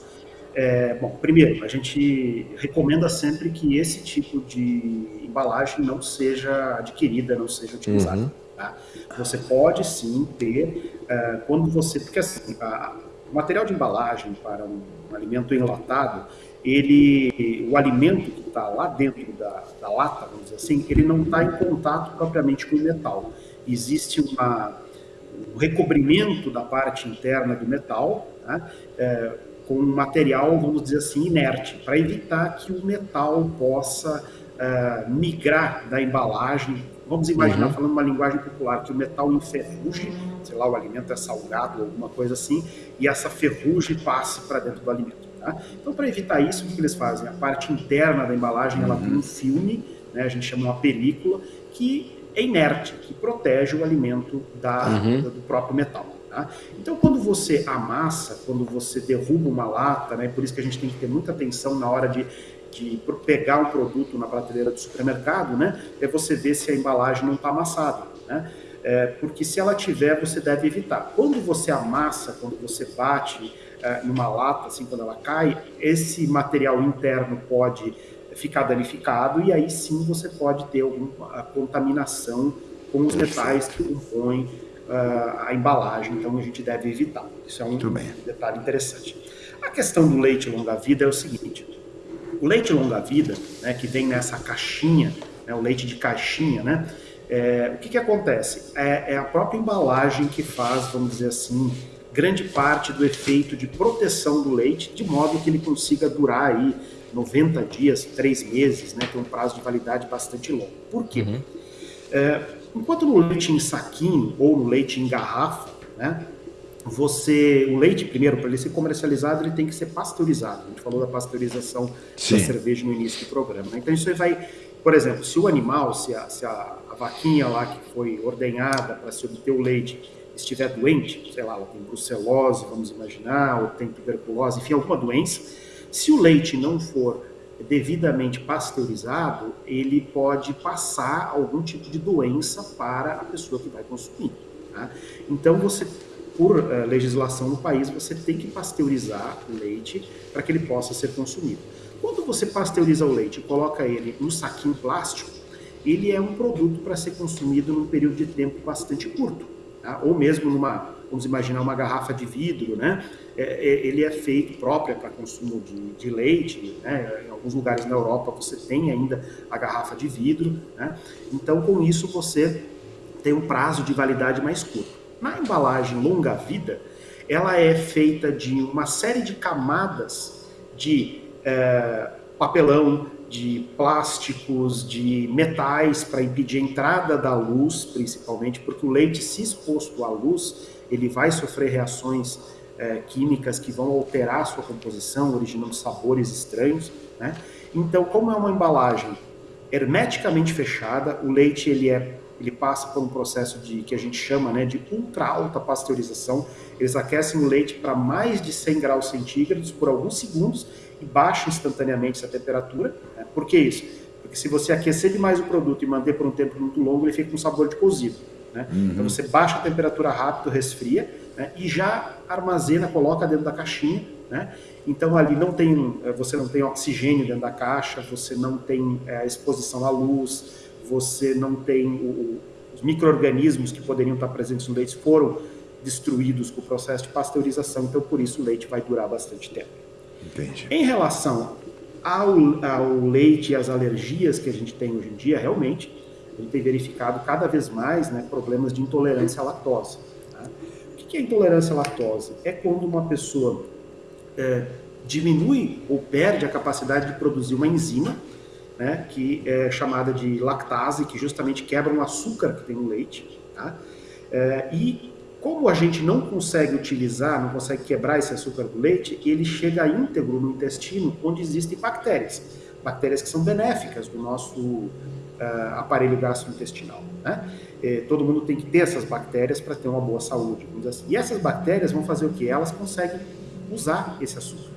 É, bom, primeiro, a gente recomenda sempre que esse tipo de embalagem não seja adquirida, não seja utilizada. Uhum. Tá? Você pode sim ter, uh, quando você. Porque assim, a, o material de embalagem para um alimento enlatado, ele, o alimento que está lá dentro da, da, lata, vamos dizer assim, ele não está em contato propriamente com o metal. Existe uma, um recobrimento da parte interna do metal, né, é, com um material, vamos dizer assim, inerte, para evitar que o metal possa é, migrar da embalagem. Vamos imaginar, uhum. falando uma linguagem popular, que o metal enferruje, sei lá, o alimento é salgado, alguma coisa assim, e essa ferrugem passe para dentro do alimento. Tá? Então, para evitar isso, o que eles fazem? A parte interna da embalagem ela tem um filme, né, a gente chama uma película, que é inerte, que protege o alimento da, uhum. do próprio metal. Tá? Então, quando você amassa, quando você derruba uma lata, né, por isso que a gente tem que ter muita atenção na hora de, de pegar um produto na prateleira do supermercado, né, é você ver se a embalagem não está amassada. Né? É, porque se ela tiver, você deve evitar. Quando você amassa, quando você bate, numa lata, assim, quando ela cai, esse material interno pode ficar danificado e aí sim você pode ter alguma contaminação com os metais que compõem uh, a embalagem, então a gente deve evitar. Isso é um detalhe interessante. A questão do leite longa-vida é o seguinte, o leite longa-vida, né, que vem nessa caixinha, né, o leite de caixinha, né, é, o que, que acontece? É, é, a própria embalagem que faz, vamos dizer assim, grande parte do efeito de proteção do leite, de modo que ele consiga durar aí 90 dias, 3 meses, né? Tem um prazo de validade bastante longo. Por quê? Uhum. É, enquanto no leite em saquinho ou no leite em garrafa, né? Você, o leite primeiro para ele ser comercializado ele tem que ser pasteurizado. A gente falou da pasteurização Sim. da cerveja no início do programa. Né? Então isso aí vai, por exemplo, se o animal, se a, se a, a vaquinha lá que foi ordenhada para se obter o leite estiver doente, sei lá, ela tem brucelose, vamos imaginar, ou tem tuberculose, enfim, alguma doença, se o leite não for devidamente pasteurizado, ele pode passar algum tipo de doença para a pessoa que vai consumir. Tá? Então, você, por uh, legislação no país, você tem que pasteurizar o leite para que ele possa ser consumido. Quando você pasteuriza o leite e coloca ele no saquinho plástico, ele é um produto para ser consumido num período de tempo bastante curto, tá? ou mesmo numa, vamos imaginar uma garrafa de vidro, né? É, é, ele é feito próprio para consumo de, de leite, né? em alguns lugares na Europa você tem ainda a garrafa de vidro, né? então com isso você tem um prazo de validade mais curto. Na embalagem longa vida, ela é feita de uma série de camadas de é, papelão, de plásticos, de metais para impedir a entrada da luz, principalmente, porque o leite, se exposto à luz, ele vai sofrer reações é, químicas que vão alterar a sua composição, originando sabores estranhos. Né? Então, como é uma embalagem hermeticamente fechada, o leite ele é ele passa por um processo de que a gente chama né, de ultra alta pasteurização. Eles aquecem o leite para mais de 100 graus centígrados por alguns segundos e baixam instantaneamente essa temperatura. Por que isso? Porque se você aquecer demais o produto e manter por um tempo muito longo, ele fica com sabor de cozido. Né? Uhum. Então você baixa a temperatura rápido, resfria né? e já armazena, coloca dentro da caixinha. Né? Então ali não tem, eh, você não tem oxigênio dentro da caixa, você não tem é, exposição à luz, você não tem o, os micro-organismos que poderiam estar presentes no leite foram destruídos com o processo de pasteurização, então por isso o leite vai durar bastante tempo. Entendi. Em relação ao, ao leite e às alergias que a gente tem hoje em dia, realmente, gente tem verificado cada vez mais né, problemas de intolerância à lactose. Tá? O que é intolerância à lactose? É quando uma pessoa é, diminui ou perde a capacidade de produzir uma enzima, né, que é chamada de lactase, que justamente quebra o açúcar que tem no leite. Tá? É, e como a gente não consegue utilizar, não consegue quebrar esse açúcar do leite, ele chega íntegro no intestino, onde existem bactérias. Bactérias que são benéficas do nosso uh, aparelho gastrointestinal. Né? É, todo mundo tem que ter essas bactérias para ter uma boa saúde. Assim. E essas bactérias vão fazer o que? Elas conseguem usar esse açúcar.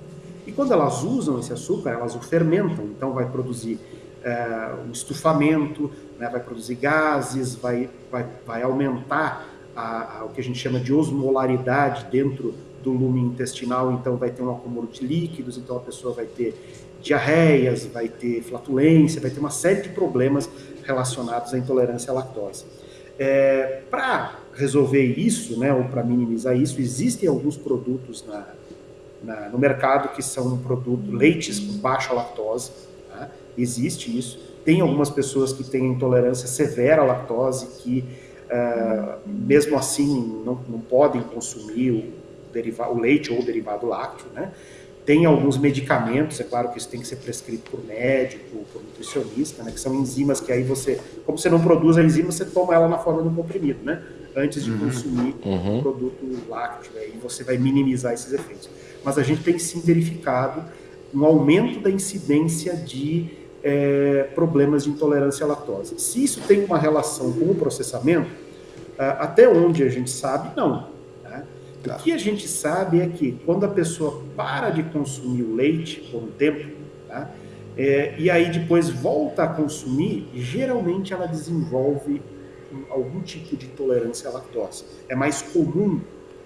E quando elas usam esse açúcar, elas o fermentam, então vai produzir uh, um estufamento, né, vai produzir gases, vai, vai, vai aumentar a, a, o que a gente chama de osmolaridade dentro do lume intestinal, então vai ter um acúmulo de líquidos, então a pessoa vai ter diarreias, vai ter flatulência, vai ter uma série de problemas relacionados à intolerância à lactose. É, para resolver isso, né, ou para minimizar isso, existem alguns produtos na, na, no mercado que são produto, leites com baixa lactose, tá? existe isso. Tem algumas pessoas que têm intolerância severa à lactose, que uh, mesmo assim não, não podem consumir o, deriva, o leite ou o derivado lácteo, né? Tem alguns medicamentos, é claro que isso tem que ser prescrito por médico, por nutricionista, né, que são enzimas que aí você, como você não produz a enzima, você toma ela na forma do comprimido, né, antes de uhum. consumir uhum. o produto lácteo, aí você vai minimizar esses efeitos. Mas a gente tem sim verificado um aumento da incidência de é, problemas de intolerância à lactose. Se isso tem uma relação com o processamento, até onde a gente sabe, não. Tá. O que a gente sabe é que quando a pessoa para de consumir o leite por um tempo, tá? é, e aí depois volta a consumir, geralmente ela desenvolve algum tipo de intolerância à lactose. É mais comum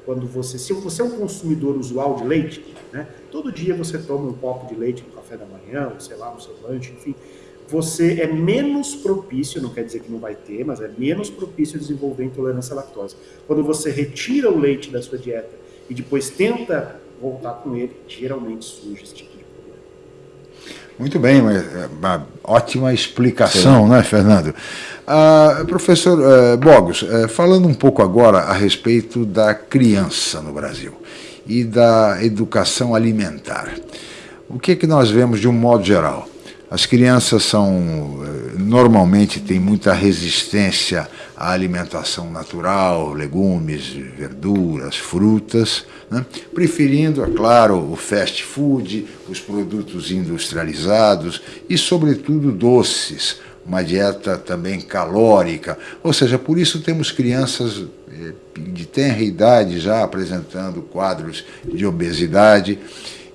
quando você, se você é um consumidor usual de leite, né, todo dia você toma um copo de leite café da manhã, ou sei lá, no seu lanche, enfim, você é menos propício, não quer dizer que não vai ter, mas é menos propício a desenvolver intolerância à lactose. Quando você retira o leite da sua dieta e depois tenta voltar com ele, geralmente surge esse tipo de problema. Muito bem, é uma ótima explicação, Sim. né, Fernando? Ah, professor uh, Bogos, uh, falando um pouco agora a respeito da criança no Brasil e da educação alimentar. O que, é que nós vemos de um modo geral? As crianças são normalmente têm muita resistência à alimentação natural, legumes, verduras, frutas, né? preferindo, é claro, o fast food, os produtos industrializados e, sobretudo, doces, uma dieta também calórica, ou seja, por isso temos crianças eh, de tenra idade já apresentando quadros de obesidade.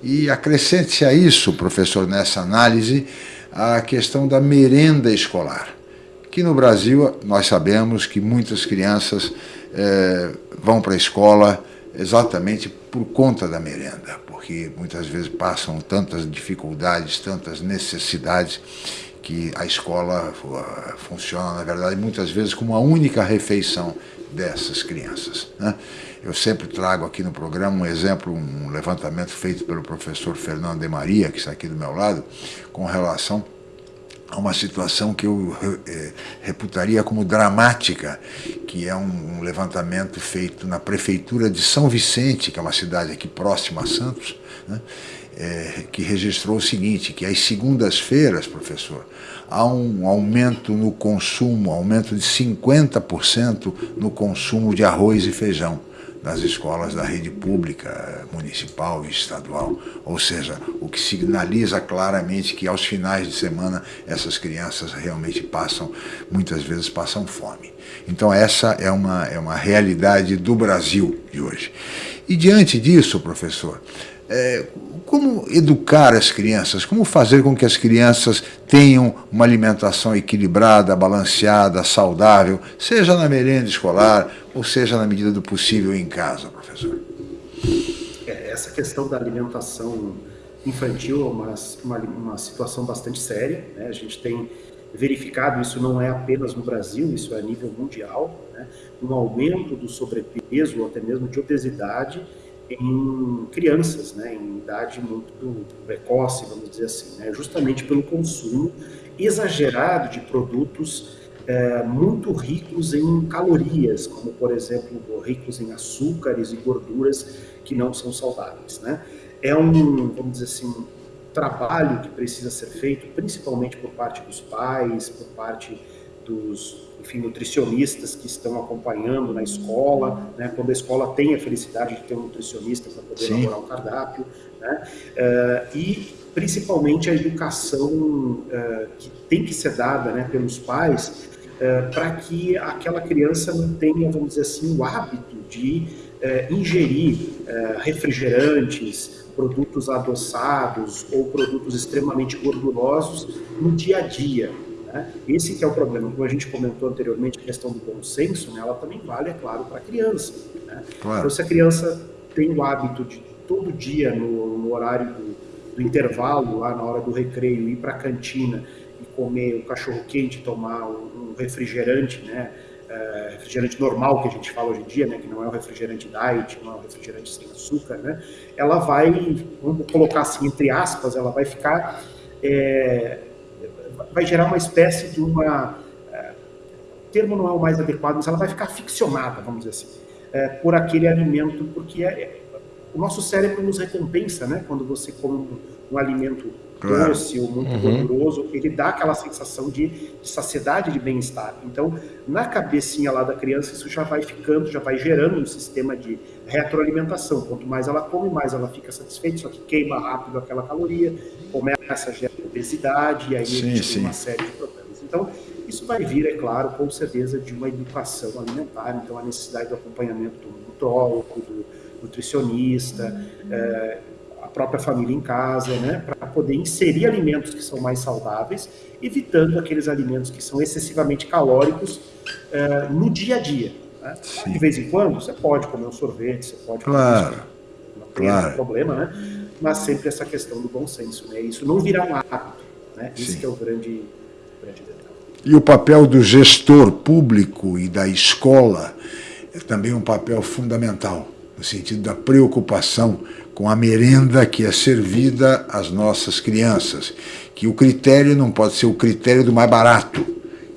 E acrescente-se a isso, professor, nessa análise, a questão da merenda escolar, que no Brasil nós sabemos que muitas crianças eh, vão para a escola exatamente por conta da merenda, porque muitas vezes passam tantas dificuldades, tantas necessidades, que a escola uh, funciona, na verdade, muitas vezes como a única refeição dessas crianças. Né? Eu sempre trago aqui no programa um exemplo, um levantamento feito pelo professor Fernando de Maria, que está aqui do meu lado, com relação a uma situação que eu eh, reputaria como dramática, que é um, levantamento feito na prefeitura de São Vicente, que é uma cidade aqui próxima a Santos, né, eh, que registrou o seguinte, que às segundas-feiras, professor, há um aumento no consumo, aumento de 50% no consumo de arroz e feijão nas escolas da rede pública, municipal e estadual. Ou seja, o que sinaliza claramente que aos finais de semana essas crianças realmente passam, muitas vezes passam fome. Então essa é uma, é uma realidade do Brasil de hoje. E diante disso, professor, é, como educar as crianças? Como fazer com que as crianças tenham uma alimentação equilibrada, balanceada, saudável, seja na merenda escolar ou seja na medida do possível em casa, professor? É, essa questão da alimentação infantil é uma, uma, uma situação bastante séria. Né? A gente tem verificado, isso não é apenas no Brasil, isso é a nível mundial, né? um aumento do sobrepeso ou até mesmo de obesidade em crianças, né, em idade muito precoce, vamos dizer assim, né, justamente pelo consumo exagerado de produtos é, muito ricos em calorias, como por exemplo ricos em açúcares e gorduras que não são saudáveis. Né? É um, vamos dizer assim, um trabalho que precisa ser feito, principalmente por parte dos pais, por parte dos enfim, nutricionistas que estão acompanhando na escola, né, quando a escola tem a felicidade de ter um nutricionista para poder Sim. elaborar o cardápio, né, uh, e principalmente a educação uh, que tem que ser dada né, pelos pais uh, para que aquela criança não tenha, vamos dizer assim, o hábito de ingerir refrigerantes, produtos adoçados ou produtos extremamente gordurosos no dia a dia. Né? Esse que é o problema. Como a gente comentou anteriormente, a questão do bom senso, né, ela também vale, é claro, para a criança. Né? Claro. Então, se a criança tem o hábito de todo dia, no, no horário do, do, intervalo, lá na hora do recreio, ir para a cantina e comer o cachorro-quente, tomar um, um refrigerante, né? Uh, refrigerante normal que a gente fala hoje em dia, né, que não é o refrigerante diet, não é o refrigerante sem açúcar, né, ela vai, vamos colocar assim, entre aspas, ela vai ficar é, vai gerar uma espécie de uma. É, o termo não é o mais adequado, mas ela vai ficar ficcionada, vamos dizer assim, é, por aquele alimento, porque é, é, o nosso cérebro nos recompensa, né? Quando você come um, um alimento claro. doce ou muito uhum. gorduroso, ele dá aquela sensação de, de saciedade, de bem-estar. Então, na cabecinha lá da criança, isso já vai ficando, já vai gerando um sistema de retroalimentação. Quanto mais ela come, mais ela fica satisfeita, só que queima rápido aquela caloria, começa a gerar obesidade, e aí sim, gente sim. tem uma série de problemas. Então, isso vai vir, é claro, com certeza, de uma educação alimentar, então a necessidade do acompanhamento do nutrólogo, do nutricionista, é, a própria família em casa, né, para poder inserir alimentos que são mais saudáveis, evitando aqueles alimentos que são excessivamente calóricos é, no dia a dia. Né? De vez em quando, você pode comer um sorvete, você pode claro, comer não tem claro. problema, né? mas sempre essa questão do bom senso. Né? Isso não virar um hábito. Né? Que é o grande, grande detalhe. E o papel do gestor público e da escola é também um papel fundamental no sentido da preocupação com a merenda que é servida às nossas crianças, que o critério não pode ser o critério do mais barato,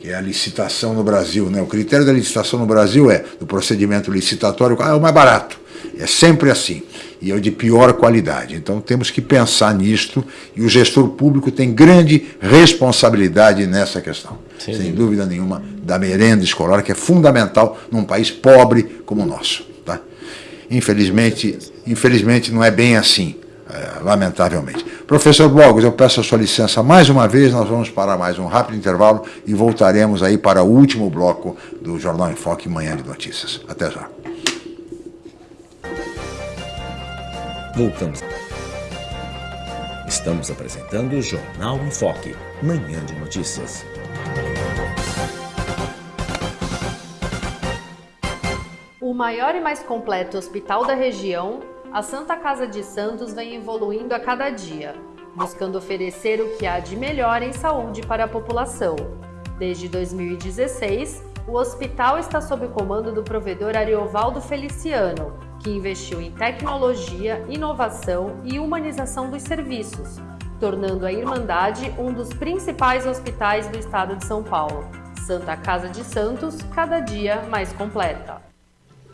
que é a licitação no Brasil. Né? O critério da licitação no Brasil é, do procedimento licitatório, ah, é o mais barato. É sempre assim. E é o de pior qualidade. Então temos que pensar nisto e o gestor público tem grande responsabilidade nessa questão. Sim. Sem dúvida nenhuma, da merenda escolar, que é fundamental num país pobre como o nosso. Tá? Infelizmente, infelizmente não é bem assim, é, lamentavelmente. Professor Blogos, eu peço a sua licença mais uma vez, nós vamos parar mais um rápido intervalo e voltaremos aí para o último bloco do Jornal em Foque Manhã de Notícias. Até já. Voltamos. Estamos apresentando o Jornal em Foque, Manhã de Notícias. O maior e mais completo hospital da região, a Santa Casa de Santos vem evoluindo a cada dia, buscando oferecer o que há de melhor em saúde para a população. Desde 2016, o hospital está sob o comando do provedor Ariovaldo Feliciano, que investiu em tecnologia, inovação e humanização dos serviços, tornando a Irmandade um dos principais hospitais do estado de São Paulo. Santa Casa de Santos, cada dia mais completa.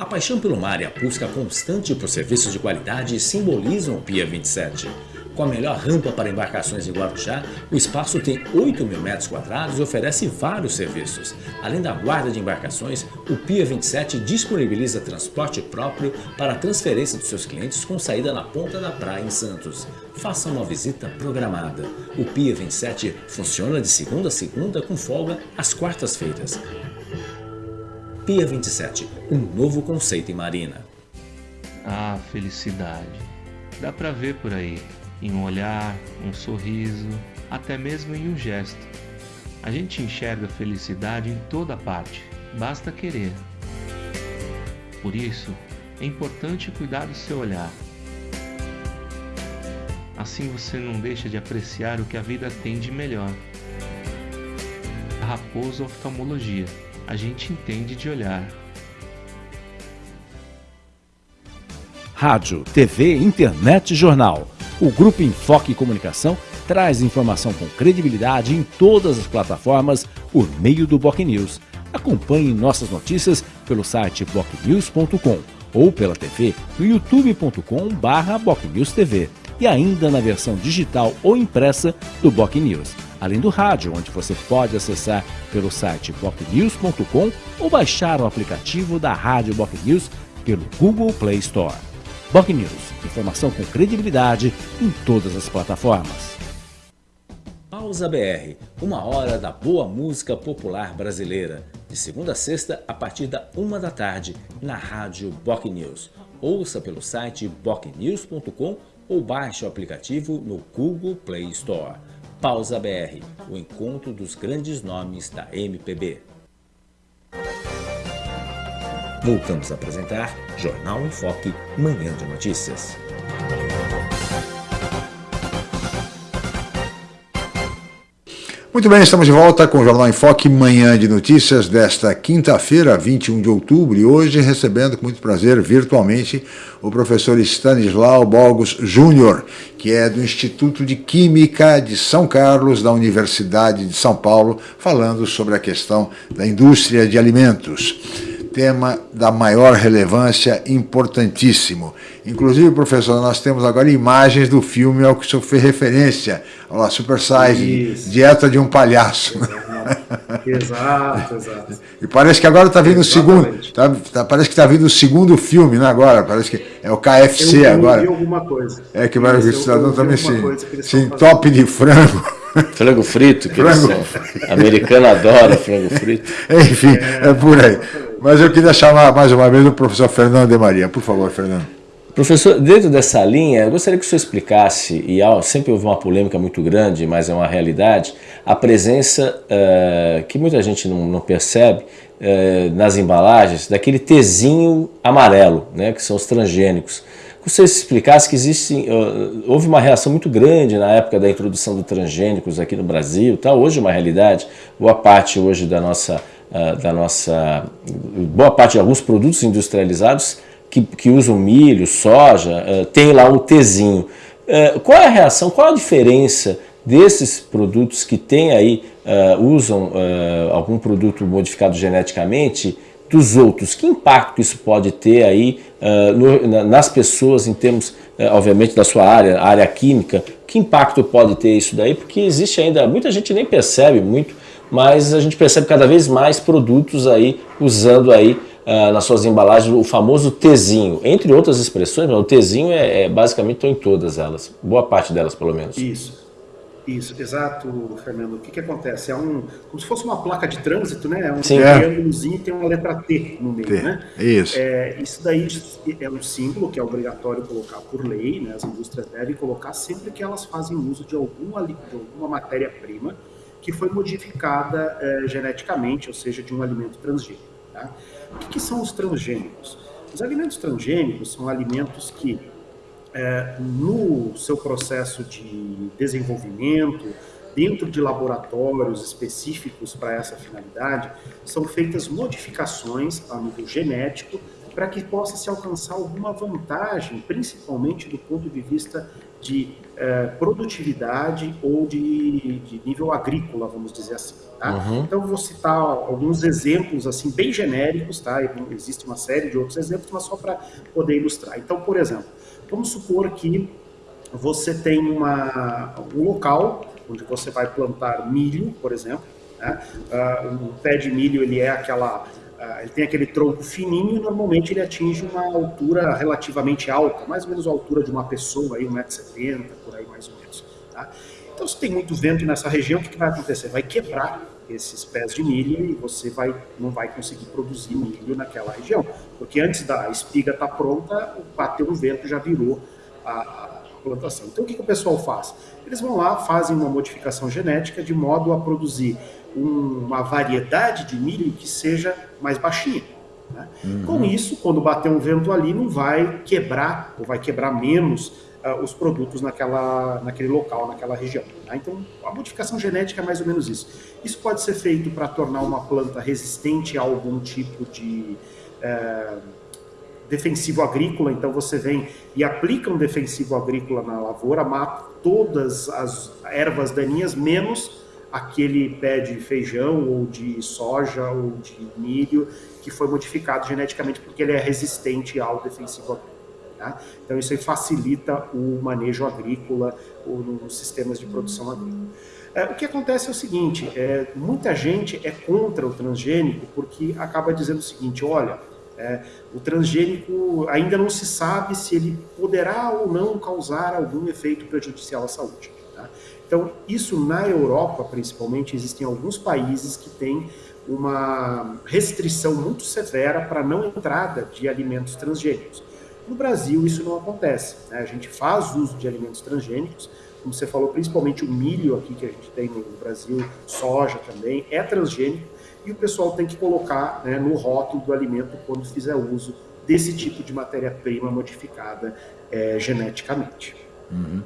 A paixão pelo mar e a busca constante por serviços de qualidade simbolizam o Pia 27. Com a melhor rampa para embarcações em Guarujá, o espaço tem 8 mil metros quadrados e oferece vários serviços. Além da guarda de embarcações, o Pia 27 disponibiliza transporte próprio para a transferência dos seus clientes com saída na ponta da praia em Santos. Faça uma visita programada. O Pia 27 funciona de segunda a segunda com folga às quartas-feiras. Pia 27, um novo conceito em marina. Ah, felicidade. Dá pra ver por aí, em um olhar, um sorriso, até mesmo em um gesto. A gente enxerga felicidade em toda parte, basta querer. Por isso, é importante cuidar do seu olhar. Assim você não deixa de apreciar o que a vida tem de melhor. Raposo Oftalmologia a gente entende de olhar. Rádio, TV, internet e jornal. O Grupo Enfoque Comunicação traz informação com credibilidade em todas as plataformas por meio do Boc News. Acompanhe nossas notícias pelo site bocnews.com ou pela TV no youtube.com/bocnewstv e ainda na versão digital ou impressa do Boc News além do rádio, onde você pode acessar pelo site bocnews.com ou baixar o aplicativo da Rádio Boc News pelo Google Play Store. Boc News, informação com credibilidade em todas as plataformas. Pausa BR, uma hora da boa música popular brasileira, de segunda a sexta a partir da uma da tarde na Rádio Boc News. Ouça pelo site bocnews.com ou baixe o aplicativo no Google Play Store. Pausa BR, o encontro dos grandes nomes da MPB. Voltamos a apresentar Jornal em Foque, Manhã de Notícias. Muito bem, estamos de volta com o Jornal em Foque, manhã de notícias desta quinta-feira, 21 de outubro, e hoje recebendo com muito prazer virtualmente o professor Stanislau Bogos Júnior, que é do Instituto de Química de São Carlos, da Universidade de São Paulo, falando sobre a questão da indústria de alimentos tema da maior relevância, importantíssimo. Inclusive, professor, nós temos agora imagens do filme ao que o senhor fez referência, olha lá, Super Size, Isso. Dieta de um Palhaço. Exato, exato. E parece que agora está vindo o segundo, tá, tá, parece que está vindo o segundo filme, né, agora, parece que é o KFC eu, agora. Eu alguma coisa. É que vai o cidadão também sim, sim top de frango. Frango frito, que frango. americano adora frango frito. [LAUGHS] Enfim, é, é por aí. Mas eu queria chamar mais uma vez o professor Fernando de Maria. Por favor, Fernando. Professor, dentro dessa linha, eu gostaria que o senhor explicasse, e sempre houve uma polêmica muito grande, mas é uma realidade, a presença uh, que muita gente não, não percebe uh, nas embalagens daquele tezinho amarelo, né, que são os transgênicos. Que você explicasse que existe, uh, houve uma reação muito grande na época da introdução dos transgênicos aqui no Brasil, tá? hoje é uma realidade, boa parte hoje da nossa da nossa boa parte de alguns produtos industrializados que, que usam milho, soja, uh, tem lá o Tzinho. Uh, qual é a reação, qual a diferença desses produtos que tem aí, uh, usam algum produto modificado geneticamente dos outros? Que impacto isso pode ter aí no, na, nas pessoas em termos, obviamente, da sua área, área química? Que impacto pode ter isso daí? Porque existe ainda, muita gente nem percebe muito, mas a gente percebe cada vez mais produtos aí usando aí uh, nas suas embalagens o famoso Tzinho, entre outras expressões, mas o Tzinho é, é basicamente em todas elas, boa parte delas pelo menos. Isso. Isso, exato, Fernando. O que, que acontece? É um, como se fosse uma placa de trânsito, né? É um triângulozinho e tem uma letra T no meio, T. né? Isso. É, isso daí é um símbolo que é obrigatório colocar por lei, né? As indústrias devem colocar sempre que elas fazem uso de alguma, de alguma matéria-prima que foi modificada é, geneticamente, ou seja, de um alimento transgênico. Tá? O que, que, são os transgênicos? Os alimentos transgênicos são alimentos que, é, no seu processo de desenvolvimento, dentro de laboratórios específicos para essa finalidade, são feitas modificações a nível genético para que possa se alcançar alguma vantagem, principalmente do ponto de vista de é, produtividade ou de, de, nível agrícola, vamos dizer assim. Tá? Uhum. Então, vou citar alguns exemplos assim bem genéricos, tá? existe uma série de outros exemplos, mas só para poder ilustrar. Então, por exemplo, vamos supor que você tem uma, um local onde você vai plantar milho, por exemplo. Né? Uh, um pé de milho ele é aquela ele tem aquele tronco fininho e normalmente ele atinge uma altura relativamente alta, mais ou menos a altura de uma pessoa, aí 1,70m, por aí mais ou menos. Tá? Então, se tem muito vento nessa região, o que, vai acontecer? Vai quebrar esses pés de milho e você vai, não vai conseguir produzir milho naquela região. Porque antes da espiga estar tá pronta, bateu o vento já virou a, a plantação. Então, o que, que o pessoal faz? Eles vão lá, fazem uma modificação genética de modo a produzir uma variedade de milho que seja mais baixinha. Né? Uhum. Com isso, quando bater um vento ali, não vai quebrar, ou vai quebrar menos uh, os produtos naquela, naquele local, naquela região. Né? Então, a modificação genética é mais ou menos isso. Isso pode ser feito para tornar uma planta resistente a algum tipo de uh, defensivo agrícola. Então, você vem e aplica um defensivo agrícola na lavoura, mata todas as ervas daninhas, menos aquele pé de feijão ou de soja ou de milho que foi modificado geneticamente porque ele é resistente ao defensivo agrícola. Tá? Então isso aí facilita o manejo agrícola ou nos sistemas de produção agrícola. É, o que acontece é o seguinte, é, muita gente é contra o transgênico porque acaba dizendo o seguinte, olha, é, o transgênico ainda não se sabe se ele poderá ou não causar algum efeito prejudicial à saúde. Tá? Então, isso na Europa, principalmente, existem alguns países que têm uma restrição muito severa para não entrada de alimentos transgênicos. No Brasil, isso não acontece. Né? A gente faz uso de alimentos transgênicos, como você falou, principalmente o milho aqui que a gente tem no Brasil, soja também, é transgênico, e o pessoal tem que colocar né, no rótulo do alimento quando fizer uso desse tipo de matéria-prima modificada é, geneticamente. Uhum.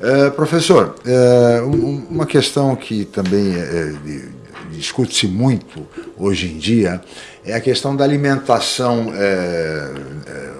É, professor, é, um, uma questão que também é, discute-se muito hoje em dia é a questão da alimentação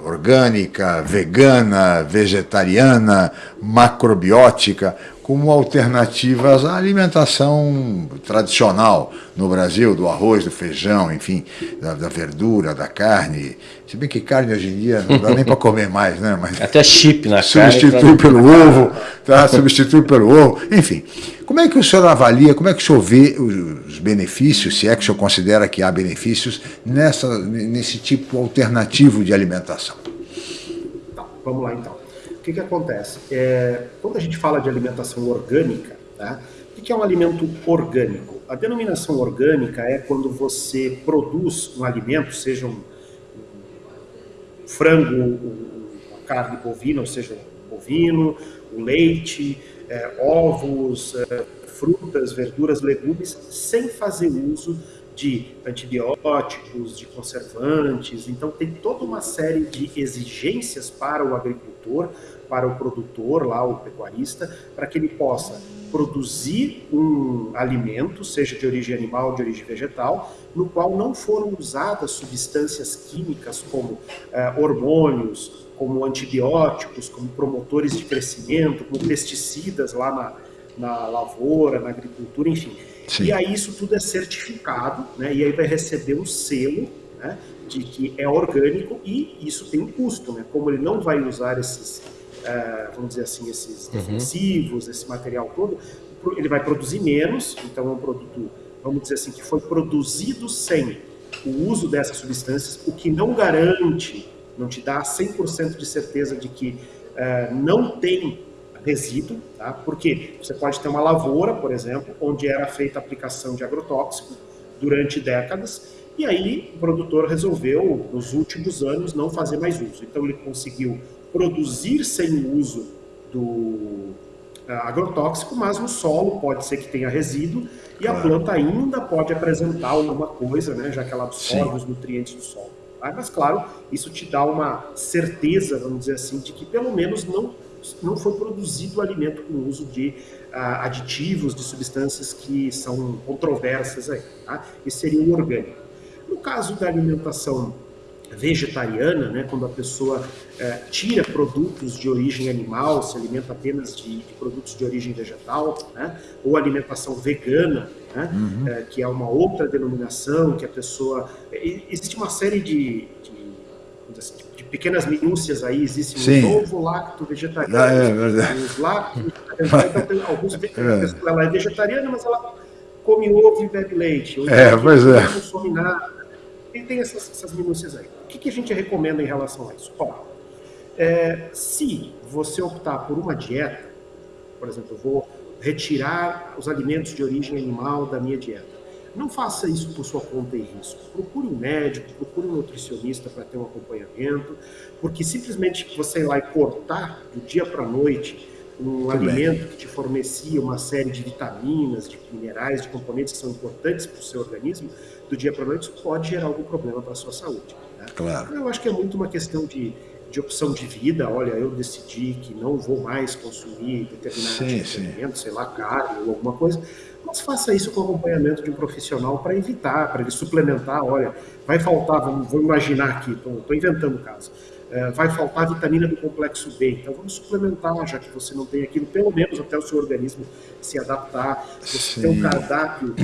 orgânica, vegana, vegetariana, macrobiótica como alternativas à alimentação tradicional no Brasil, do arroz, do feijão, enfim, da, da, verdura, da carne. Se bem que carne hoje em dia não dá nem para comer mais, né? Mas Até chip na substitui carne. Substitui pelo ovo, tá? substitui pelo ovo, enfim. Como é que o senhor avalia, como é que o senhor vê os benefícios, se é que o senhor considera que há benefícios, nessa, nesse tipo alternativo de alimentação? Tá, vamos lá então que, que acontece? É, quando a gente fala de alimentação orgânica, tá? o que é um alimento orgânico? A denominação orgânica é quando você produz um alimento, seja um, um frango, uma carne bovina, ou seja, um bovino, o leite, é, ovos, é, frutas, verduras, legumes, sem fazer uso de antibióticos, de conservantes. Então, tem toda uma série de exigências para o agricultor, para o produtor, lá, o pecuarista, para que ele possa produzir um alimento, seja de origem animal ou de origem vegetal, no qual não foram usadas substâncias químicas como eh, hormônios, como antibióticos, como promotores de crescimento, como pesticidas lá na, na lavoura, na agricultura, enfim. Sim. E aí isso tudo é certificado, né? E aí vai receber o selo, né? De que é orgânico e isso tem um custo, né? Como ele não vai usar esses, uh, vamos dizer assim, esses uhum. defensivos, esse material todo, ele vai produzir menos. Então é um produto, vamos dizer assim, que foi produzido sem o uso dessas substâncias, o que não garante, não te dá 100% de certeza de que uh, não tem resíduo, tá? porque você pode ter uma lavoura, por exemplo, onde era feita a aplicação de agrotóxico durante décadas, e aí o produtor resolveu, nos últimos anos, não fazer mais uso. Então ele conseguiu produzir sem o uso do uh, agrotóxico, mas no solo pode ser que tenha resíduo e claro. a planta ainda pode apresentar alguma coisa, né, já que ela absorve Sim. os nutrientes do solo. Tá? Mas claro, isso te dá uma certeza, vamos dizer assim, de que pelo menos não não foi produzido alimento com uso de uh, aditivos, de substâncias que são controversas aí. Tá? Esse seria o orgânico. No caso da alimentação vegetariana, né, quando a pessoa uh, tira produtos de origem animal, se alimenta apenas de, de produtos de origem vegetal, né, ou alimentação vegana, né, uhum. uh, que é uma outra denominação que a pessoa... Existe uma série de, de, assim, pequenas minúcias aí, existe Sim. um novo lacto vegetariano, ah, é, verdade. os lactos [LAUGHS] então tem alguns, [LAUGHS] é. ela é vegetariana, mas ela come ovo e bebe leite, ou é, pois é. não consome nada, e tem essas, essas minúcias aí. O que, que, a gente recomenda em relação a isso? Ó, é, se você optar por uma dieta, por exemplo, eu vou retirar os alimentos de origem animal da minha dieta, não faça isso por sua conta e risco. Procure um médico, procure um nutricionista para ter um acompanhamento, porque simplesmente você ir lá e cortar do dia para a noite um Muito alimento bem. que te fornecia uma série de vitaminas, de minerais, de componentes que são importantes para o seu organismo, do dia para a noite, isso pode gerar algum problema para a sua saúde. Né? Claro. Eu acho que é muito uma questão de, de opção de vida. Olha, eu decidi que não vou mais consumir determinado sim, tipo de alimento, sei lá, carne ou alguma coisa mas faça isso com acompanhamento de um profissional para evitar, para ele suplementar. Olha, vai faltar, vamos, vou imaginar aqui, estou inventando o caso. É, vai faltar vitamina do complexo B, então vamos suplementar, já que você não tem aquilo, pelo menos até o seu organismo se adaptar. Você tem um cardápio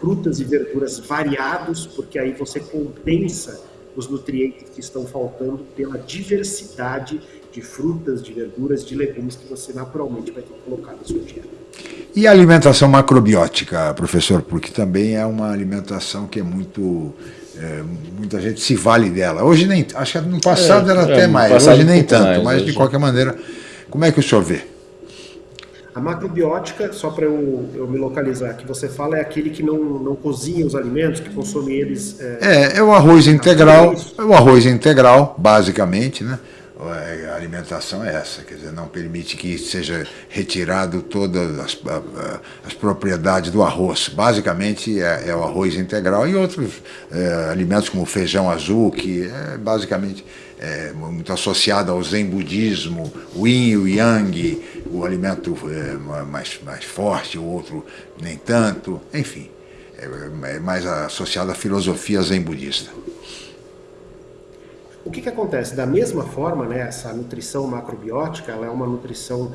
frutas e verduras variados, porque aí você compensa os nutrientes que estão faltando pela diversidade de frutas, de verduras, de legumes que você naturalmente vai ter que colocar na sua dieta. E a alimentação macrobiótica, professor, porque também é uma alimentação que é muito... É, muita gente se vale dela. Hoje nem, acho que no passado é, era até mais, hoje nem tanto, mais, mas hoje. de qualquer maneira, como é que o senhor vê? A macrobiótica, só para eu, eu, me localizar, que você fala é aquele que não, não cozinha os alimentos, que consome eles... É, é, é o arroz integral, é o arroz integral, basicamente, né? A alimentação é essa, quer dizer, não permite que seja retirado todas as, as propriedades do arroz. Basicamente é, é, o arroz integral e outros é, alimentos como feijão azul, que é basicamente é, muito associado ao zen budismo, o yin e o yang, o alimento é, mais, mais forte, o outro nem tanto, enfim, é, é mais associado à filosofia zen budista. O que, que acontece? Da mesma forma, né, essa nutrição macrobiótica ela é uma nutrição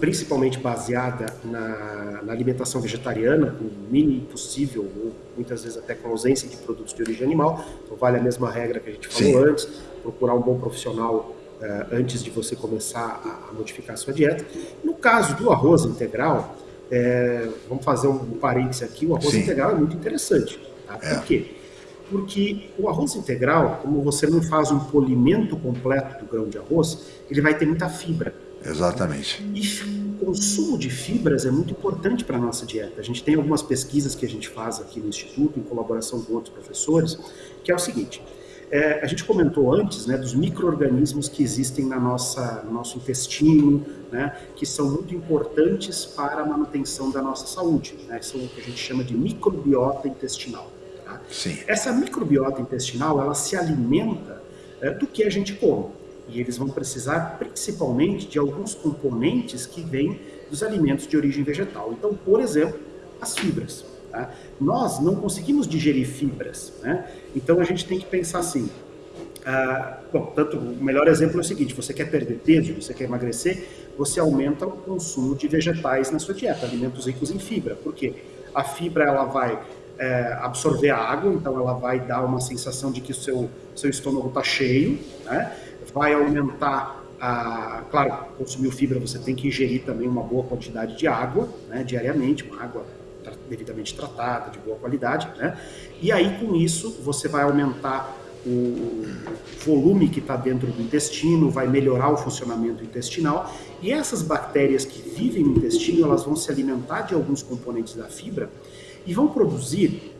principalmente baseada na, na, alimentação vegetariana, com o mínimo possível, ou muitas vezes até com ausência de produtos de origem animal. Então vale a mesma regra que a gente falou Sim. antes, procurar um bom profissional uh, antes de você começar a, a, modificar a sua dieta. No caso do arroz integral, é, vamos fazer um parênteses aqui, o arroz Sim. integral é muito interessante. Tá? Por é. quê? Porque o arroz integral, como você não faz um polimento completo do grão de arroz, ele vai ter muita fibra. Exatamente. E o consumo de fibras é muito importante para a nossa dieta. A gente tem algumas pesquisas que a gente faz aqui no Instituto, em colaboração com outros professores, que é o seguinte, é, a gente comentou antes né, dos micro-organismos que existem na nossa, no nosso intestino, né, que são muito importantes para a manutenção da nossa saúde. Né, são o que a gente chama de microbiota intestinal. Sim. Essa microbiota intestinal, ela se alimenta é, do que a gente come. E eles vão precisar principalmente de alguns componentes que vêm dos alimentos de origem vegetal. Então, por exemplo, as fibras. Tá? Nós não conseguimos digerir fibras, né? então a gente tem que pensar assim. Ah, bom, tanto o melhor exemplo é o seguinte: você quer perder peso, você quer emagrecer, você aumenta o consumo de vegetais na sua dieta, alimentos ricos em fibra. Por quê? A fibra ela vai é, absorver a água, então ela vai dar uma sensação de que o seu, seu estômago está cheio, né? vai aumentar a, claro, consumiu fibra, você tem que ingerir também uma boa quantidade de água, né, diariamente, uma água devidamente tratada, de boa qualidade, né? E aí, com isso, você vai aumentar o volume que está dentro do intestino, vai melhorar o funcionamento intestinal, e essas bactérias que vivem no intestino, elas vão se alimentar de alguns componentes da fibra e vão produzir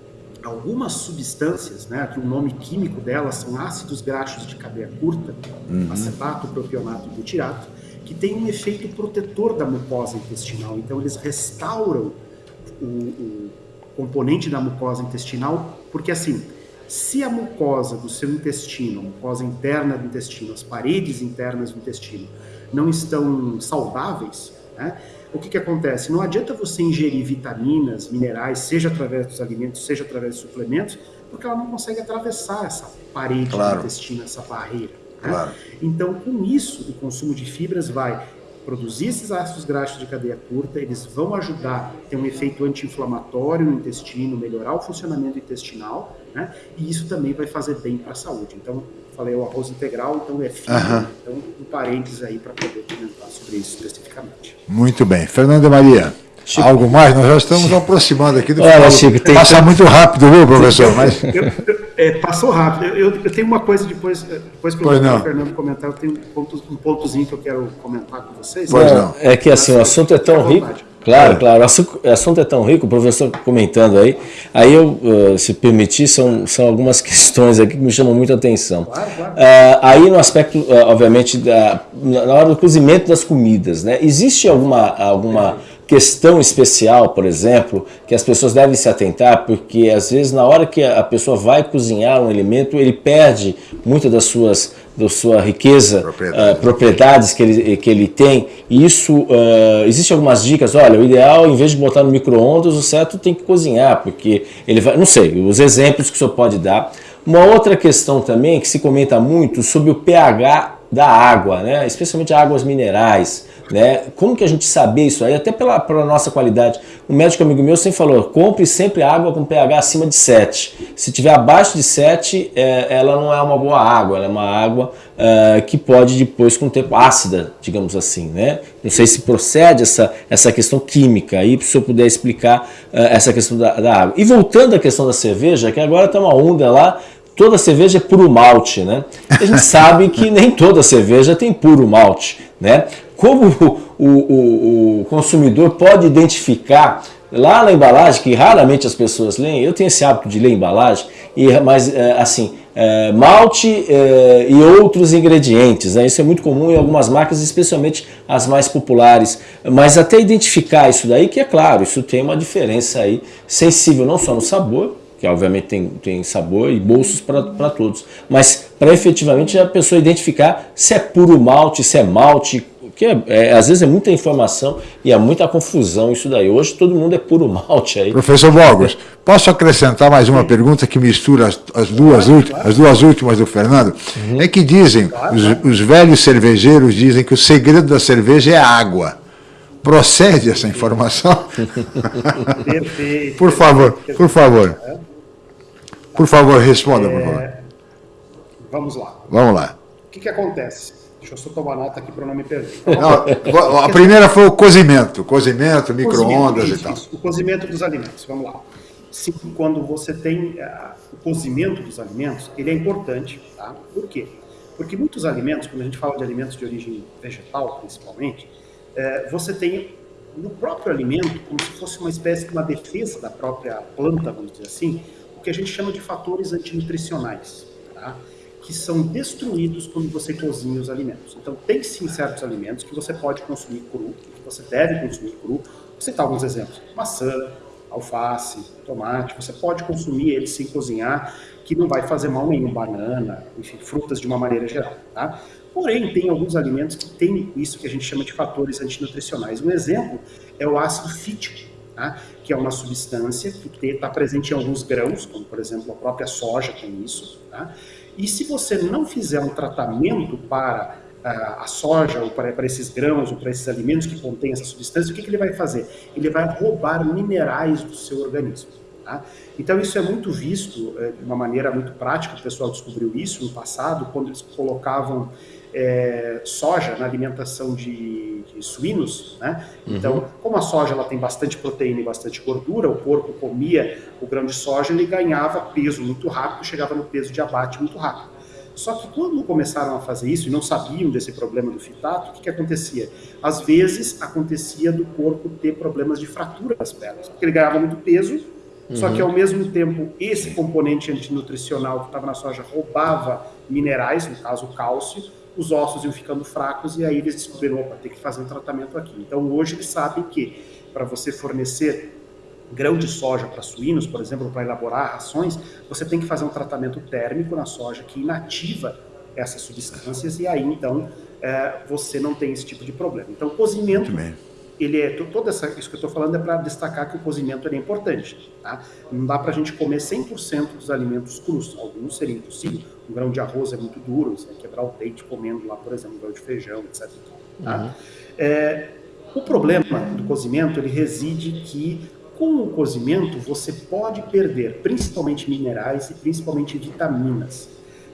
algumas substâncias, né, que o nome químico delas são ácidos graxos de cadeia curta, uhum. acetato, propionato e butirato, que tem um efeito protetor da mucosa intestinal. Então, eles restauram o, o componente da mucosa intestinal, porque assim, se a mucosa do seu intestino, a mucosa interna do intestino, as paredes internas do intestino, não estão saudáveis, né, o que, que acontece? Não adianta você ingerir vitaminas, minerais, seja através dos alimentos, seja através de suplementos, porque ela não consegue atravessar essa parede claro. do intestino, essa barreira. Né? Claro. Então, com isso, o consumo de fibras vai produzir esses ácidos graxos de cadeia curta, eles vão ajudar a ter um efeito anti-inflamatório no intestino, melhorar o funcionamento intestinal, né? E isso também vai fazer bem para a saúde. Então, falei o arroz integral, então é fibra. Uhum. Então, um parênteses aí para poder comentar sobre isso especificamente. Muito bem. Fernanda Maria. Chico. Algo mais? Nós já estamos Chico. aproximando aqui do Olha. Chico, tem Passa muito rápido, viu, professor? Mas... [LAUGHS] Eu, eu, é, passou rápido. Eu, eu, tenho uma coisa depois, depois que o Fernando comentar, eu tenho um, ponto, um pontozinho que eu quero comentar com vocês. Pois não. É que assim, o assunto é tão rico. Claro, é. claro. O assunto é tão rico, o professor comentando aí. Aí eu, uh, se permitir, são, são algumas [LAUGHS] questões aqui que me chamam muita atenção. Claro, claro. Uh, aí no aspecto, uh, obviamente, da, na hora do cozimento das comidas, né? Existe alguma, alguma questão especial, por exemplo, que as pessoas devem se atentar, porque às vezes na hora que a pessoa vai cozinhar um alimento, ele perde muitas das suas da sua riqueza, Propriedade. uh, propriedades que ele, que ele tem, e isso, uh, existe algumas dicas, olha, o ideal, em vez de botar no micro-ondas, o certo tem que cozinhar, porque ele vai, não sei, os exemplos que o senhor pode dar. Uma outra questão também, que se comenta muito, sobre o pH da água, né? especialmente águas minerais. Né? Como que a gente saber isso aí? Até pela, pela nossa qualidade. Um médico amigo meu sempre falou, compre sempre água com pH acima de 7. Se tiver abaixo de 7, é, ela não é uma boa água, ela é uma água é, que pode depois com o tempo ácida, digamos assim. Né? Não sei se procede essa, essa questão química aí, se eu puder explicar é, essa questão da, da água. E voltando à questão da cerveja, que agora está uma onda lá toda cerveja é puro malte, né? A gente [LAUGHS] sabe que nem toda cerveja tem puro malte, né? Como o, o, o consumidor pode identificar lá na embalagem, que raramente as pessoas leem, eu tenho esse hábito de ler embalagem, e, mas é, assim, é, malte é, e outros ingredientes, né? isso é muito comum em algumas marcas, especialmente as mais populares, mas até identificar isso daí, que é claro, isso tem uma diferença aí sensível não só no sabor, que obviamente tem, tem sabor e bolsos para todos. Mas para efetivamente a pessoa identificar se é puro malte, se é malte, que é, é, às vezes é muita informação e é muita confusão isso daí. Hoje todo mundo é puro malte aí. Professor Bogos, posso acrescentar mais uma pergunta que mistura as, as duas, últimas, as duas últimas do Fernando? Uhum. É que dizem, os, os velhos cervejeiros dizem que o segredo da cerveja é a água. Procede essa informação? [LAUGHS] Perfeito. por favor, por favor. Por favor, responda, é... por favor. Vamos lá. Vamos lá. O que, que acontece? Deixa eu só tomar nota aqui para não me perder. Não, a primeira foi o cozimento. Cozimento, micro-ondas e tal. Isso, o cozimento dos alimentos. Vamos lá. Sim, quando você tem uh, o cozimento dos alimentos, ele é importante. Tá? Por quê? Porque muitos alimentos, quando a gente fala de alimentos de origem vegetal, principalmente, uh, você tem no próprio alimento, como se fosse uma espécie de uma defesa da própria planta, vamos dizer assim, o que a gente chama de fatores antinutricionais, tá? que são destruídos quando você cozinha os alimentos. Então, tem sim certos alimentos que você pode consumir cru, que você deve consumir cru. Vou citar alguns exemplos: maçã, alface, tomate. Você pode consumir eles sem cozinhar, que não vai fazer mal nenhum. Banana, enfim, frutas de uma maneira geral. Tá? Porém, tem alguns alimentos que têm isso que a gente chama de fatores antinutricionais. Um exemplo é o ácido fítico, tá? que é uma substância que está presente em alguns grãos, como por exemplo a própria soja tem isso. Tá? E se você não fizer um tratamento para a soja, ou para, para, esses grãos, ou para esses alimentos que contêm essa substância, o que, que ele vai fazer? Ele vai roubar minerais do seu organismo. Tá? Então, isso é muito visto é, de uma maneira muito prática, o pessoal descobriu isso no passado, quando eles colocavam é, soja na alimentação de, de suínos, né? Uhum. Então, como a soja ela tem bastante proteína e bastante gordura, o porco comia o grão de soja, ele ganhava peso muito rápido, chegava no peso de abate muito rápido. Só que quando começaram a fazer isso e não sabiam desse problema do fitato, o que, que acontecia? Às vezes acontecia do corpo ter problemas de fratura das pernas, porque ele ganhava muito peso, uhum. só que ao mesmo tempo esse componente antinutricional que estava na soja roubava minerais, no caso o cálcio, os ossos iam ficando fracos e aí eles descobriram, opa, tem que fazer um tratamento aqui. Então hoje eles sabem que para você fornecer grão de soja para suínos, por exemplo, para elaborar rações, você tem que fazer um tratamento térmico na soja que inativa essas substâncias e aí então é, você não tem esse tipo de problema. Então, cozimento, ele é todo essa, isso que eu estou falando é para destacar que o cozimento é importante. Tá? Não dá para a gente comer 100% dos alimentos crus, alguns seria impossível. Um grão de arroz é muito duro, você vai quebrar o peito comendo lá, por exemplo, um grão de feijão, etc. Tá? Uhum. É, o problema do cozimento ele reside que com o cozimento, você pode perder principalmente minerais e principalmente vitaminas.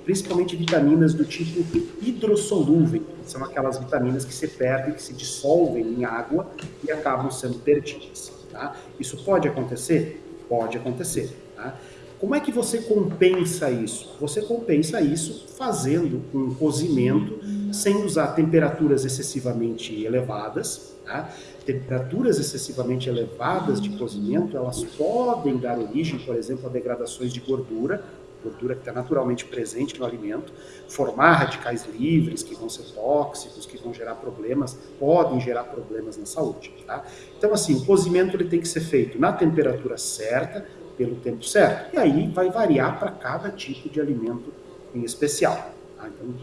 Principalmente vitaminas do tipo hidrossolúvel, são aquelas vitaminas que se perdem, que se dissolvem em água e acabam sendo perdidas. Tá? Isso pode acontecer? Pode acontecer. Tá? Como é que você compensa isso? Você compensa isso fazendo um cozimento sem usar temperaturas excessivamente elevadas, tá? temperaturas excessivamente elevadas de cozimento, elas podem dar origem, por exemplo, a degradações de gordura, gordura que está naturalmente presente no alimento, formar radicais livres que vão ser tóxicos, que vão gerar problemas, podem gerar problemas na saúde. Tá? Então, assim, o cozimento ele tem que ser feito na temperatura certa, pelo tempo certo. E aí vai variar para cada tipo de alimento em especial. Tá? Então,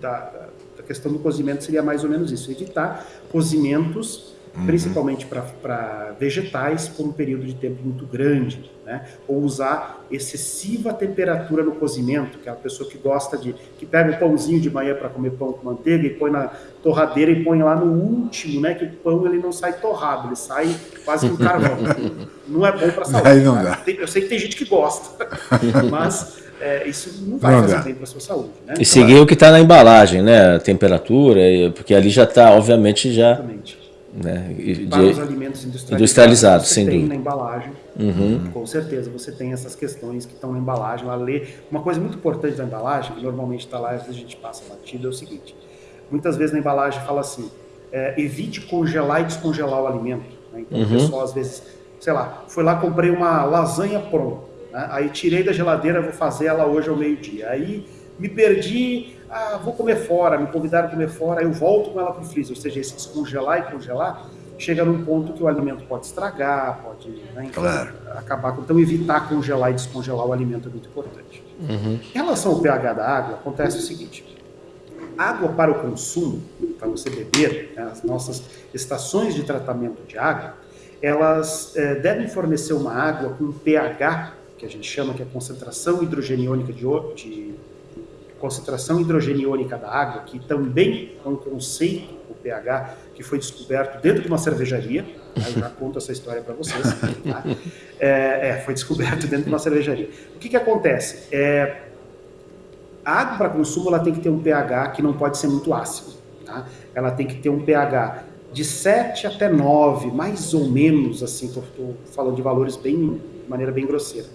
da, da questão do cozimento seria mais ou menos isso, evitar cozimentos uhum. principalmente para vegetais, por um período de tempo muito grande, né? Ou usar excessiva temperatura no cozimento, que é a pessoa que gosta de, que pega o pãozinho de manhã para comer pão com manteiga e põe na torradeira e põe lá no último, né? Que o pão ele não sai torrado, ele sai quase com carvão. [LAUGHS] não é bom para a saúde. Aí não dá. Eu sei que tem gente que gosta, [LAUGHS] mas é, isso não vai não fazer dá. bem para a sua saúde. Né? E seguir o que está na embalagem, né? A temperatura, porque ali já está, obviamente, já. Exatamente né? de, para os alimentos industrializados, industrializados sem tem dúvida. na embalagem, uhum. com certeza você tem essas questões que estão na embalagem. Lá lê. Uma coisa muito importante da embalagem, que normalmente está lá, às vezes a gente passa batido, é o seguinte: muitas vezes na embalagem fala assim, é, evite congelar e descongelar o alimento. Né? Então uhum. o pessoal às vezes, sei lá, foi lá comprei uma lasanha pronta, né? aí tirei da geladeira, vou fazer ela hoje ao meio dia. Aí me perdi ah, vou comer fora, me convidaram a comer fora, eu volto com ela para o freezer. Ou seja, esse descongelar e congelar chega num ponto que o alimento pode estragar, pode né, então, claro. acabar. Então, evitar congelar e descongelar o alimento é muito importante. Uhum. Em relação ao pH da água, acontece o seguinte: água para o consumo, para você beber, né, as nossas estações de tratamento de água, elas é, devem fornecer uma água com pH, que a gente chama que é concentração hidrogeniônica de, de concentração hidrogeniônica da água, que também é um conceito, o pH, que foi descoberto dentro de uma cervejaria. Tá? Eu já conto essa história para vocês. Tá? É, é, foi descoberto dentro de uma cervejaria. O que, que acontece? É, a água para consumo ela tem que ter um pH que não pode ser muito ácido. Tá? Ela tem que ter um pH de 7 até 9, mais ou menos, assim, estou falando de valores bem, de maneira bem grosseira.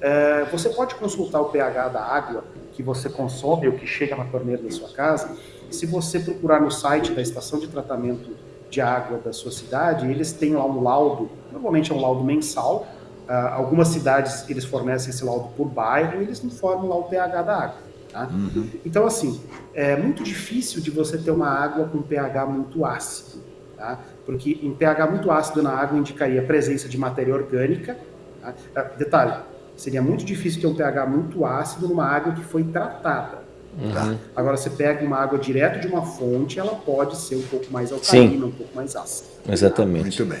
É, você pode consultar o pH da água que você consome ou que chega na torneira da sua casa. Se você procurar no site da estação de tratamento de água da sua cidade, eles têm lá um laudo, normalmente é um laudo mensal. Uh, algumas cidades eles fornecem esse laudo por bairro e eles informam lá o pH da água. Tá? Uhum. Então, assim, é muito difícil de você ter uma água com pH muito ácido, tá? porque em pH muito ácido na água indicaria a presença de matéria orgânica. Tá? Uh, detalhe, Seria muito difícil ter um pH muito ácido numa água que foi tratada. Uhum. Agora, você pega uma água direto de uma fonte, ela pode ser um pouco mais alcalina, Sim. um pouco mais ácida. Exatamente. Muito bem.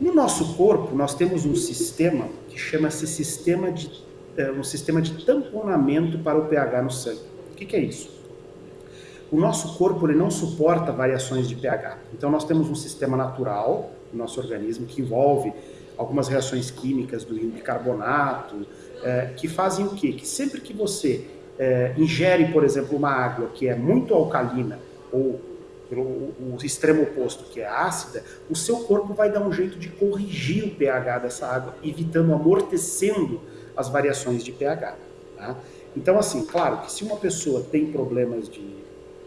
No nosso corpo, nós temos um sistema que chama-se sistema de, é, um sistema de tamponamento para o pH no sangue. O que, que é isso? O nosso corpo ele não suporta variações de pH. Então, nós temos um sistema natural no nosso organismo que envolve algumas reações químicas do bicarbonato, é, que fazem o quê? Que sempre que você é, ingere, por exemplo, uma água que é muito alcalina ou pelo o extremo oposto, que é ácida, o seu corpo vai dar um jeito de corrigir o pH dessa água, evitando, amortecendo as variações de pH. Tá? Então, assim, claro que se uma pessoa tem problemas de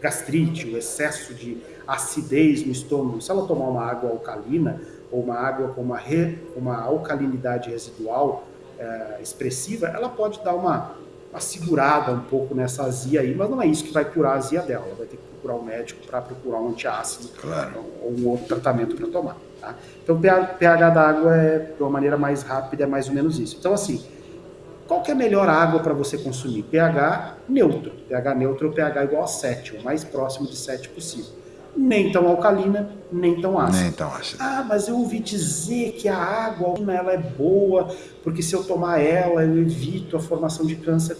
gastrite, o excesso de acidez no estômago, se ela tomar uma água alcalina ou uma água com uma, re, uma alcalinidade residual é, expressiva, ela pode dar uma uma segurada um pouco nessa azia aí, mas não é isso que vai curar a azia dela. Ela vai ter que procurar um médico para procurar um antiácido claro. ou um outro tratamento para tomar. Tá? Então, o pH da água é, de uma maneira mais rápida, é mais ou menos isso. Então, assim, qual que é a melhor água para você consumir? pH neutro. pH neutro é o pH igual a 7, o mais próximo de 7 possível nem tão alcalina, nem tão ácida. Nem tão ácida. Ah, mas eu ouvi dizer que a água ela é boa, porque se eu tomar ela, eu evito a formação de câncer.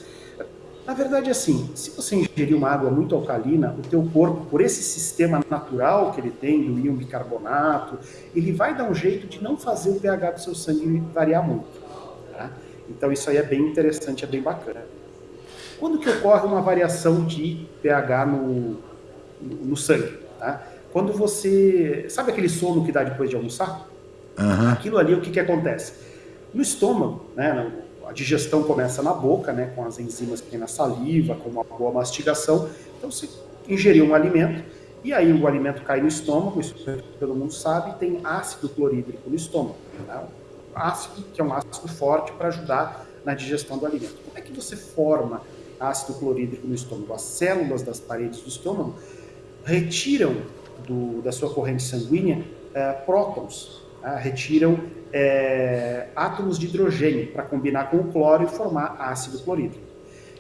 Na verdade, assim, se você ingerir uma água muito alcalina, o teu corpo, por esse sistema natural que ele tem do íon bicarbonato, ele vai dar um jeito de não fazer o pH do seu sangue variar muito. Tá? Então isso aí é bem interessante, é bem bacana. Quando que ocorre uma variação de pH no, no sangue? Tá? Quando você. Sabe aquele sono que dá depois de almoçar? Uhum. Aquilo ali, o que, que acontece? No estômago, né, a digestão começa na boca, né, com as enzimas que tem na saliva, com uma boa mastigação. Então, você ingeriu um alimento, e aí o alimento cai no estômago, isso todo mundo sabe, tem ácido clorídrico no estômago. Né? Ácido, que é um ácido forte para ajudar na digestão do alimento. Como é que você forma ácido clorídrico no estômago? As células das paredes do estômago retiram do, da sua corrente sanguínea é, prótons, tá? retiram é, átomos de hidrogênio para combinar com o cloro e formar ácido clorídrico.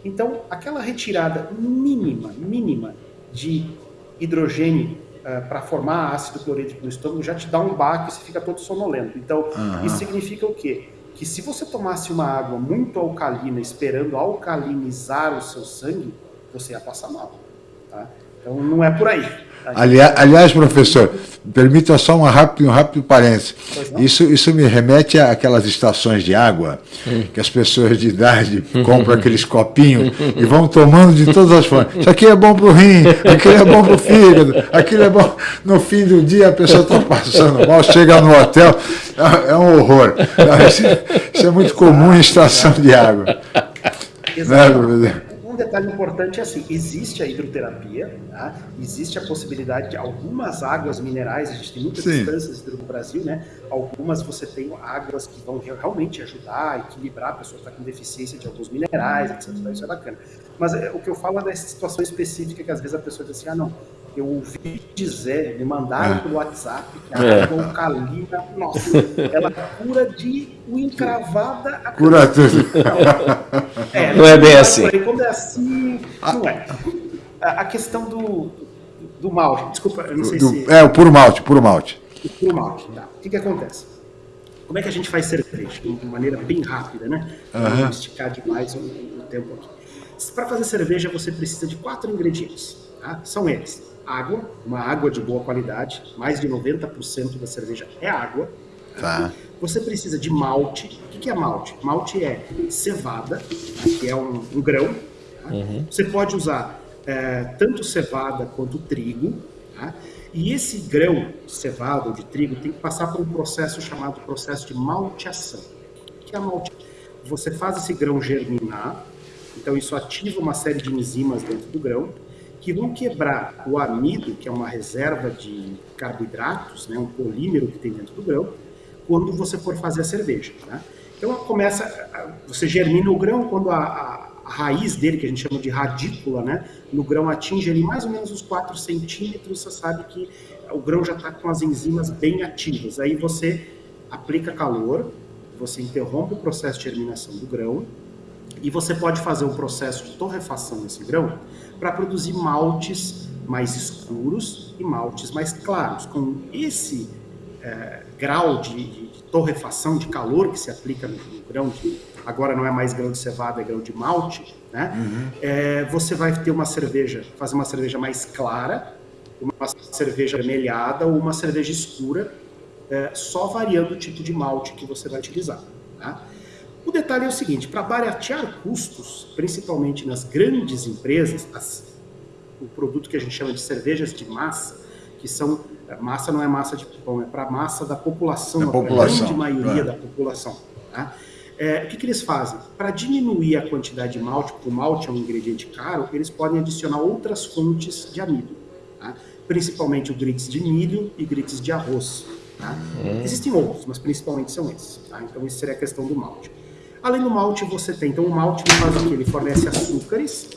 Então, aquela retirada mínima, mínima de hidrogênio é, para formar ácido clorídrico no estômago já te dá um baque e você fica todo sonolento. Então, uhum. isso significa o quê? Que se você tomasse uma água muito alcalina esperando alcalinizar o seu sangue, você ia passar mal. Tá? Então não é por aí. Aliás, aliás, professor, permita só um rápido, um rápido parênteses. Isso, isso me remete àquelas estações de água que as pessoas de idade [LAUGHS] compram aqueles copinhos e vão tomando de todas as formas. Isso aqui é bom para o rim, aquilo é bom para o fígado, aquilo é bom. No fim do dia a pessoa está passando mal, chega no hotel, é, é um horror. Isso, isso é muito comum em estação de água. Exato. Né, um detalhe importante é assim, existe a hidroterapia, tá? existe a possibilidade de algumas águas minerais, a gente tem muitas Sim. instâncias no Brasil, né? Algumas você tem águas que vão realmente ajudar, equilibrar a pessoa que está com deficiência de alguns minerais, etc. Isso é bacana. Mas é, o que eu falo é dessa situação específica que às vezes a pessoa diz assim, ah não, eu ouvi dizer, me mandaram é. pelo WhatsApp que a é. nossa, [LAUGHS] ela cura de o encravada a Cura tudo. Não, [LAUGHS] é, não é bem assim. Quando é assim, não é. A, questão do, do malte, desculpa, eu não sei do, se... É, o puro malte, puro malte. O puro malte, tá. O que que acontece? Como é que a gente faz cerveja? De maneira bem rápida, né? Uhum. Não esticar demais o, o tempo aqui. Para fazer cerveja, você precisa de quatro ingredientes. Tá? São eles água, uma água de boa qualidade, mais de 90% da cerveja é água. Tá. Você precisa de malte. O que é malte? Malte é cevada, que é um, um grão. Tá? Uhum. Você pode usar é, tanto cevada quanto trigo. Tá? E esse grão de cevada ou de trigo tem que passar por um processo chamado processo de malteação. O que é malte? Você faz esse grão germinar, então isso ativa uma série de enzimas dentro do grão que vão quebrar o amido, que é uma reserva de carboidratos, né, um polímero que tem dentro do grão, quando você for fazer a cerveja. Né? Então começa, você germina o grão quando a, a, a, raiz dele, que a gente chama de radícula, né, no grão atinge ali mais ou menos os 4 centímetros, você sabe que o grão já está com as enzimas bem ativas. Aí você aplica calor, você interrompe o processo de germinação do grão, E você pode fazer um processo de torrefação nesse grão para produzir maltes mais escuros e maltes mais claros. Com esse é, grau de, de, torrefação, de calor que se aplica no, no grão, de, agora não é mais grão de cevada, é grão de malte, né? Uhum. É, você vai ter uma cerveja, fazer uma cerveja mais clara, uma cerveja vermelhada ou uma cerveja escura, é, só variando o tipo de malte que você vai utilizar. Tá? O detalhe é o seguinte, para baratear custos, principalmente nas grandes empresas, as, o produto que a gente chama de cervejas de massa, que são é, massa não é massa de pão, é para massa da população, da população, a grande maioria da população. Tá? É, o que, que, eles fazem? Para diminuir a quantidade de malte, porque o malte é um ingrediente caro, eles podem adicionar outras fontes de amido, tá? principalmente o grits de milho e grits de arroz. Tá? Hum. Existem outros, mas principalmente são esses. Tá? Então, isso seria a questão do malte. Além do malte, você tem. Então, o malte faz o quê? Ele fornece açúcares,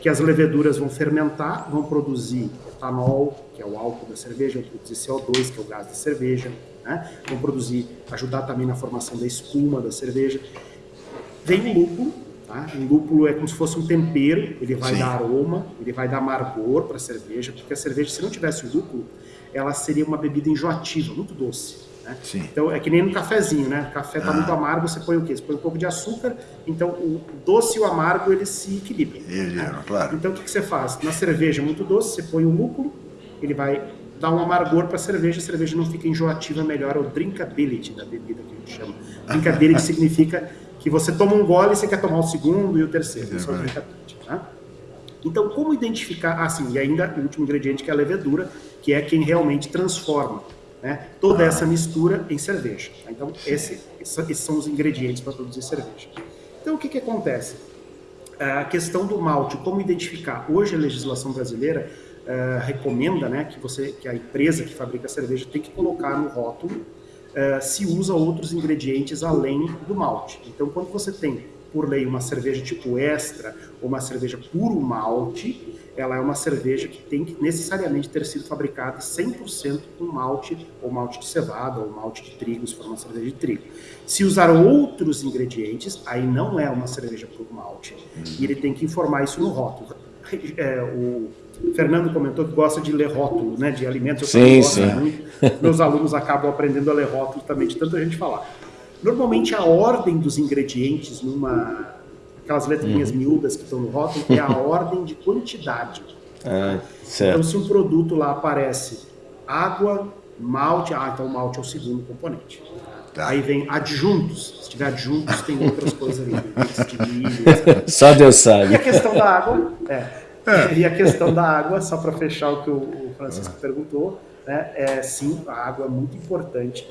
que as leveduras vão fermentar, vão produzir etanol, que é o álcool da cerveja, vão produzir CO2, que é o gás da cerveja, né? vão produzir, ajudar também na formação da espuma da cerveja. Vem o lúpulo, tá? o lúpulo é como se fosse um tempero, ele vai Sim. dar aroma, ele vai dar amargor para a cerveja, porque a cerveja, se não tivesse o lúpulo, ela seria uma bebida enjoativa, muito doce. Né? Então é que nem no cafezinho, né? O café está ah. muito amargo, você põe o quê? Você põe um pouco de açúcar, então o doce e o amargo eles se equilibram. Né? claro. Então o que, que você faz? Na cerveja muito doce, você põe o lúpulo, ele vai dar um amargor para a cerveja, a cerveja não fica enjoativa, melhora o drinkability da bebida que a gente chama. [LAUGHS] Drinkability significa que você toma um gole e você quer tomar o segundo e o terceiro. Isso é o drinkability. Né? Então, como identificar? Ah, sim, e ainda o último ingrediente que é a levedura, que é quem realmente transforma né, toda essa mistura em cerveja. Então, esse, esses são os ingredientes para produzir cerveja. Então, o que, que acontece? A questão do malte, como identificar? Hoje a legislação brasileira uh, recomenda né, que, você, que a empresa que fabrica cerveja tem que colocar no rótulo uh, se usa outros ingredientes além do malte. Então, quando você tem por lei, uma cerveja tipo extra ou uma cerveja puro malte, ela é uma cerveja que tem que necessariamente ter sido fabricada 100% com malte, ou malte de cevada, ou malte de trigo, se for uma cerveja de trigo. Se usar outros ingredientes, aí não é uma cerveja puro malte, e ele tem que informar isso no rótulo. É, o Fernando comentou que gosta de ler rótulo, né, de alimentos. Eu sim, sim. Muito. Meus alunos acabam aprendendo a ler rótulo também, de tanta gente falar. Normalmente a ordem dos ingredientes numa aquelas letrinhas uhum. miúdas que estão no rótulo é a [LAUGHS] ordem de quantidade. Ah, então se um produto lá aparece água, malte, ah, então o malte é o segundo componente. Tá. Aí vem adjuntos. Se tiver adjuntos, tem outras coisas ali. [LAUGHS] Só Deus sabe. E a questão da água, é, é. E a questão da água, só para fechar o que o Francisco uhum. perguntou, né, é sim, a água é muito importante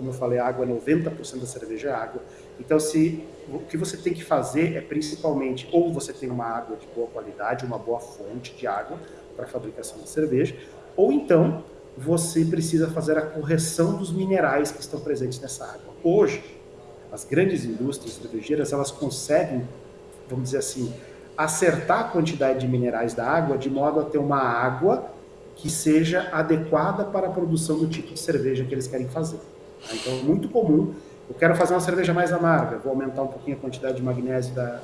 como eu falei, a água, 90% da cerveja é água. Então, se o que você tem que fazer é principalmente, ou você tem uma água de boa qualidade, uma boa fonte de água para a fabricação da cerveja, ou então você precisa fazer a correção dos minerais que estão presentes nessa água. Hoje, as grandes indústrias cervejeiras, elas conseguem, vamos dizer assim, acertar a quantidade de minerais da água de modo a ter uma água que seja adequada para a produção do tipo de cerveja que eles querem fazer. Então, é muito comum. Eu quero fazer uma cerveja mais amarga, vou aumentar um pouquinho a quantidade de magnésio da,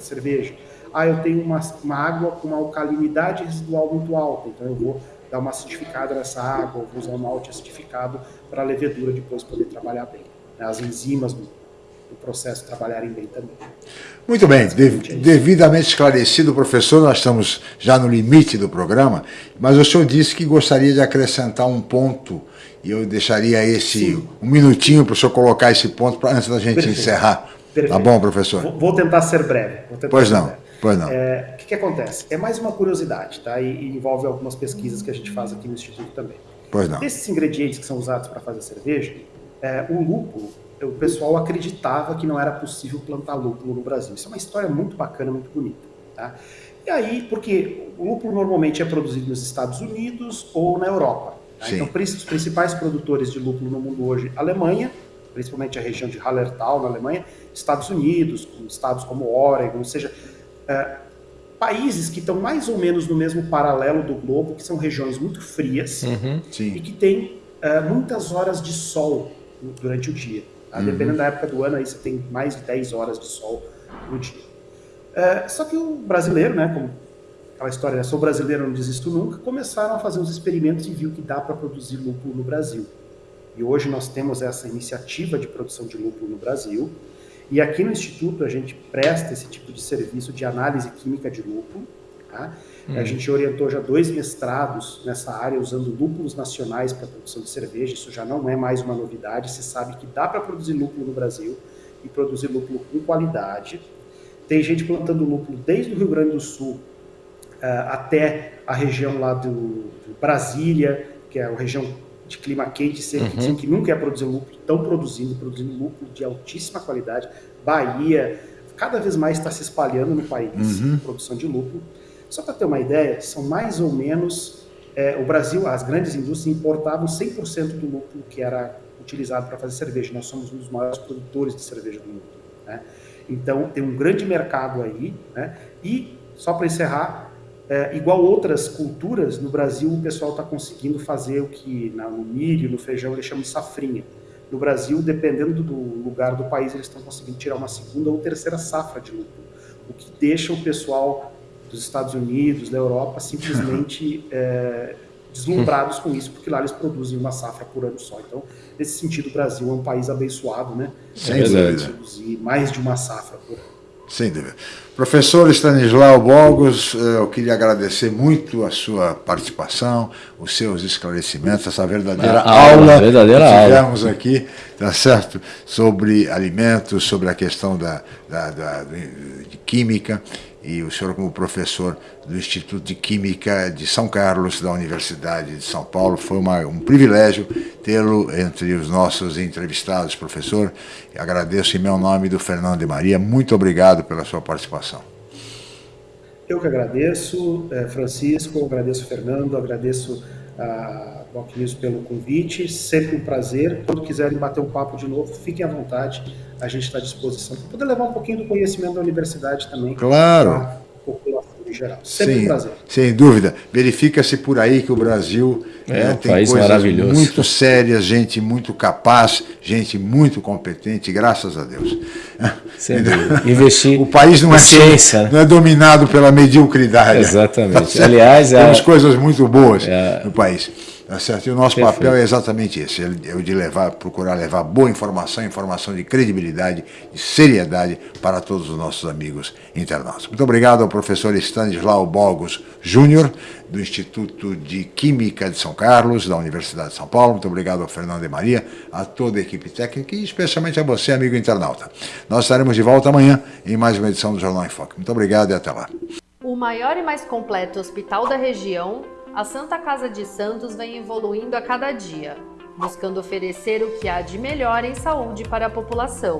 cerveja. Ah, eu tenho uma, uma água com uma alcalinidade residual muito alta, então eu vou dar uma acidificada nessa água, vou usar um malte acidificado para a levedura depois poder trabalhar bem. Né? As enzimas do, do processo trabalharem bem também. Muito bem, de, devidamente esclarecido, professor, nós estamos já no limite do programa, mas o senhor disse que gostaria de acrescentar um ponto e eu deixaria esse Sim. um minutinho para o senhor colocar esse ponto pra, antes da gente Perfeito. encerrar. Tá Perfeito. Tá bom, professor? Vou, vou tentar ser breve. Tentar pois ser não, breve. pois não. É, o que, que, acontece? É mais uma curiosidade, tá? E, e, envolve algumas pesquisas que a gente faz aqui no Instituto também. Pois não. Esses ingredientes que são usados para fazer cerveja, é, o lúpulo, o pessoal acreditava que não era possível plantar lúpulo no Brasil. Isso é uma história muito bacana, muito bonita, tá? E aí, porque o lúpulo normalmente é produzido nos Estados Unidos ou na Europa. Tá? Então, os principais produtores de lúpulo no mundo hoje, Alemanha, principalmente a região de Hallertau, na Alemanha, Estados Unidos, estados como Oregon, ou seja, é, países que estão mais ou menos no mesmo paralelo do globo, que são regiões muito frias uhum, e que têm é, muitas horas de sol durante o dia. Tá? Uhum. Dependendo da época do ano, aí você tem mais de 10 horas de sol no dia. É, só que o brasileiro, né, como aquela história, né, sou brasileiro, não desisto nunca, começaram a fazer uns experimentos e viu que dá para produzir lúpulo no Brasil. E hoje nós temos essa iniciativa de produção de lúpulo no Brasil. E aqui no Instituto a gente presta esse tipo de serviço de análise química de lúpulo. Tá? Hum. A gente orientou já dois mestrados nessa área usando lúpulos nacionais para produção de cerveja. Isso já não é mais uma novidade. Se sabe que dá para produzir lúpulo no Brasil e produzir lúpulo com qualidade. Tem gente plantando lúpulo desde o Rio Grande do Sul até a região lá do, do, Brasília, que é a região de clima quente, seco, uhum. que nunca ia produzir lúpulo, estão produzindo, produzindo lúpulo de altíssima qualidade. Bahia, cada vez mais está se espalhando no país uhum. a produção de lúpulo. Só para ter uma ideia, são mais ou menos. É, o Brasil, as grandes indústrias importavam 100% do lúpulo que era utilizado para fazer cerveja. Nós somos um dos maiores produtores de cerveja do mundo. Né? Então, tem um grande mercado aí. Né? E, só para encerrar, é, igual outras culturas, no Brasil o pessoal está conseguindo fazer o que na, no milho, no feijão, eles chamam de safrinha. No Brasil, dependendo do lugar do país, eles estão conseguindo tirar uma segunda ou terceira safra de lúpulo, o que deixa o pessoal dos Estados Unidos, da Europa, simplesmente [LAUGHS] é, deslumbrados com isso, porque lá eles produzem uma safra por ano só. Então, nesse sentido, o Brasil é um país abençoado, né? Sem é dúvida. Produzir mais de uma safra por ano. Sem dúvida. Professor Stanislau Bogos, eh, eu queria agradecer muito a sua participação, os seus esclarecimentos, essa verdadeira a aula, verdadeira que tivemos aula. aqui, tá certo? Sobre alimentos, sobre a questão da, da, da de química e o senhor como professor do Instituto de Química de São Carlos, da Universidade de São Paulo. Foi uma, um privilégio tê-lo entre os nossos entrevistados, professor. agradeço em meu nome do Fernando de Maria. Muito obrigado pela sua participação. Eu que agradeço, eh, Francisco, agradeço, Fernando, agradeço a News pelo convite. Sempre um prazer. Quando quiserem bater um papo de novo, fiquem à vontade a gente está à disposição para poder levar um pouquinho do conhecimento da universidade também. Claro. Para a população em geral. Sempre Sim, um prazer. Sem dúvida. Verifica-se por aí que o Brasil é, é um tem país coisas maravilhoso. muito sérias, gente muito capaz, gente muito competente, graças a Deus. Sem Investir o país não é, ciência, né? não é dominado pela mediocridade. Exatamente. Aliás, temos é, coisas muito boas é, no país. Tá certo? E o nosso Perfeito. papel é exatamente esse, é o de levar, procurar levar boa informação, informação de credibilidade, de seriedade para todos os nossos amigos internautas. Muito obrigado ao professor Stanislau Bogos Júnior, do Instituto de Química de São Carlos, da Universidade de São Paulo. Muito obrigado ao Fernando de Maria, a toda a equipe técnica e especialmente a você, amigo internauta. Nós estaremos de volta amanhã em mais uma edição do Jornal em Foque. Muito obrigado e até lá. O maior e mais completo hospital da região a Santa Casa de Santos vem evoluindo a cada dia, buscando oferecer o que há de melhor em saúde para a população.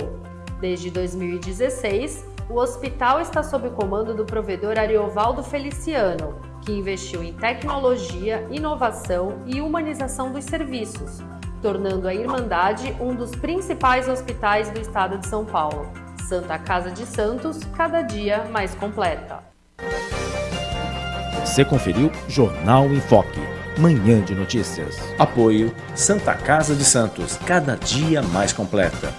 Desde 2016, o hospital está sob o comando do provedor Ariovaldo Feliciano, que investiu em tecnologia, inovação e humanização dos serviços, tornando a Irmandade um dos principais hospitais do estado de São Paulo. Santa Casa de Santos, cada dia mais completa. Você conferiu Jornal em Foque, manhã de notícias. Apoio Santa Casa de Santos, cada dia mais completa.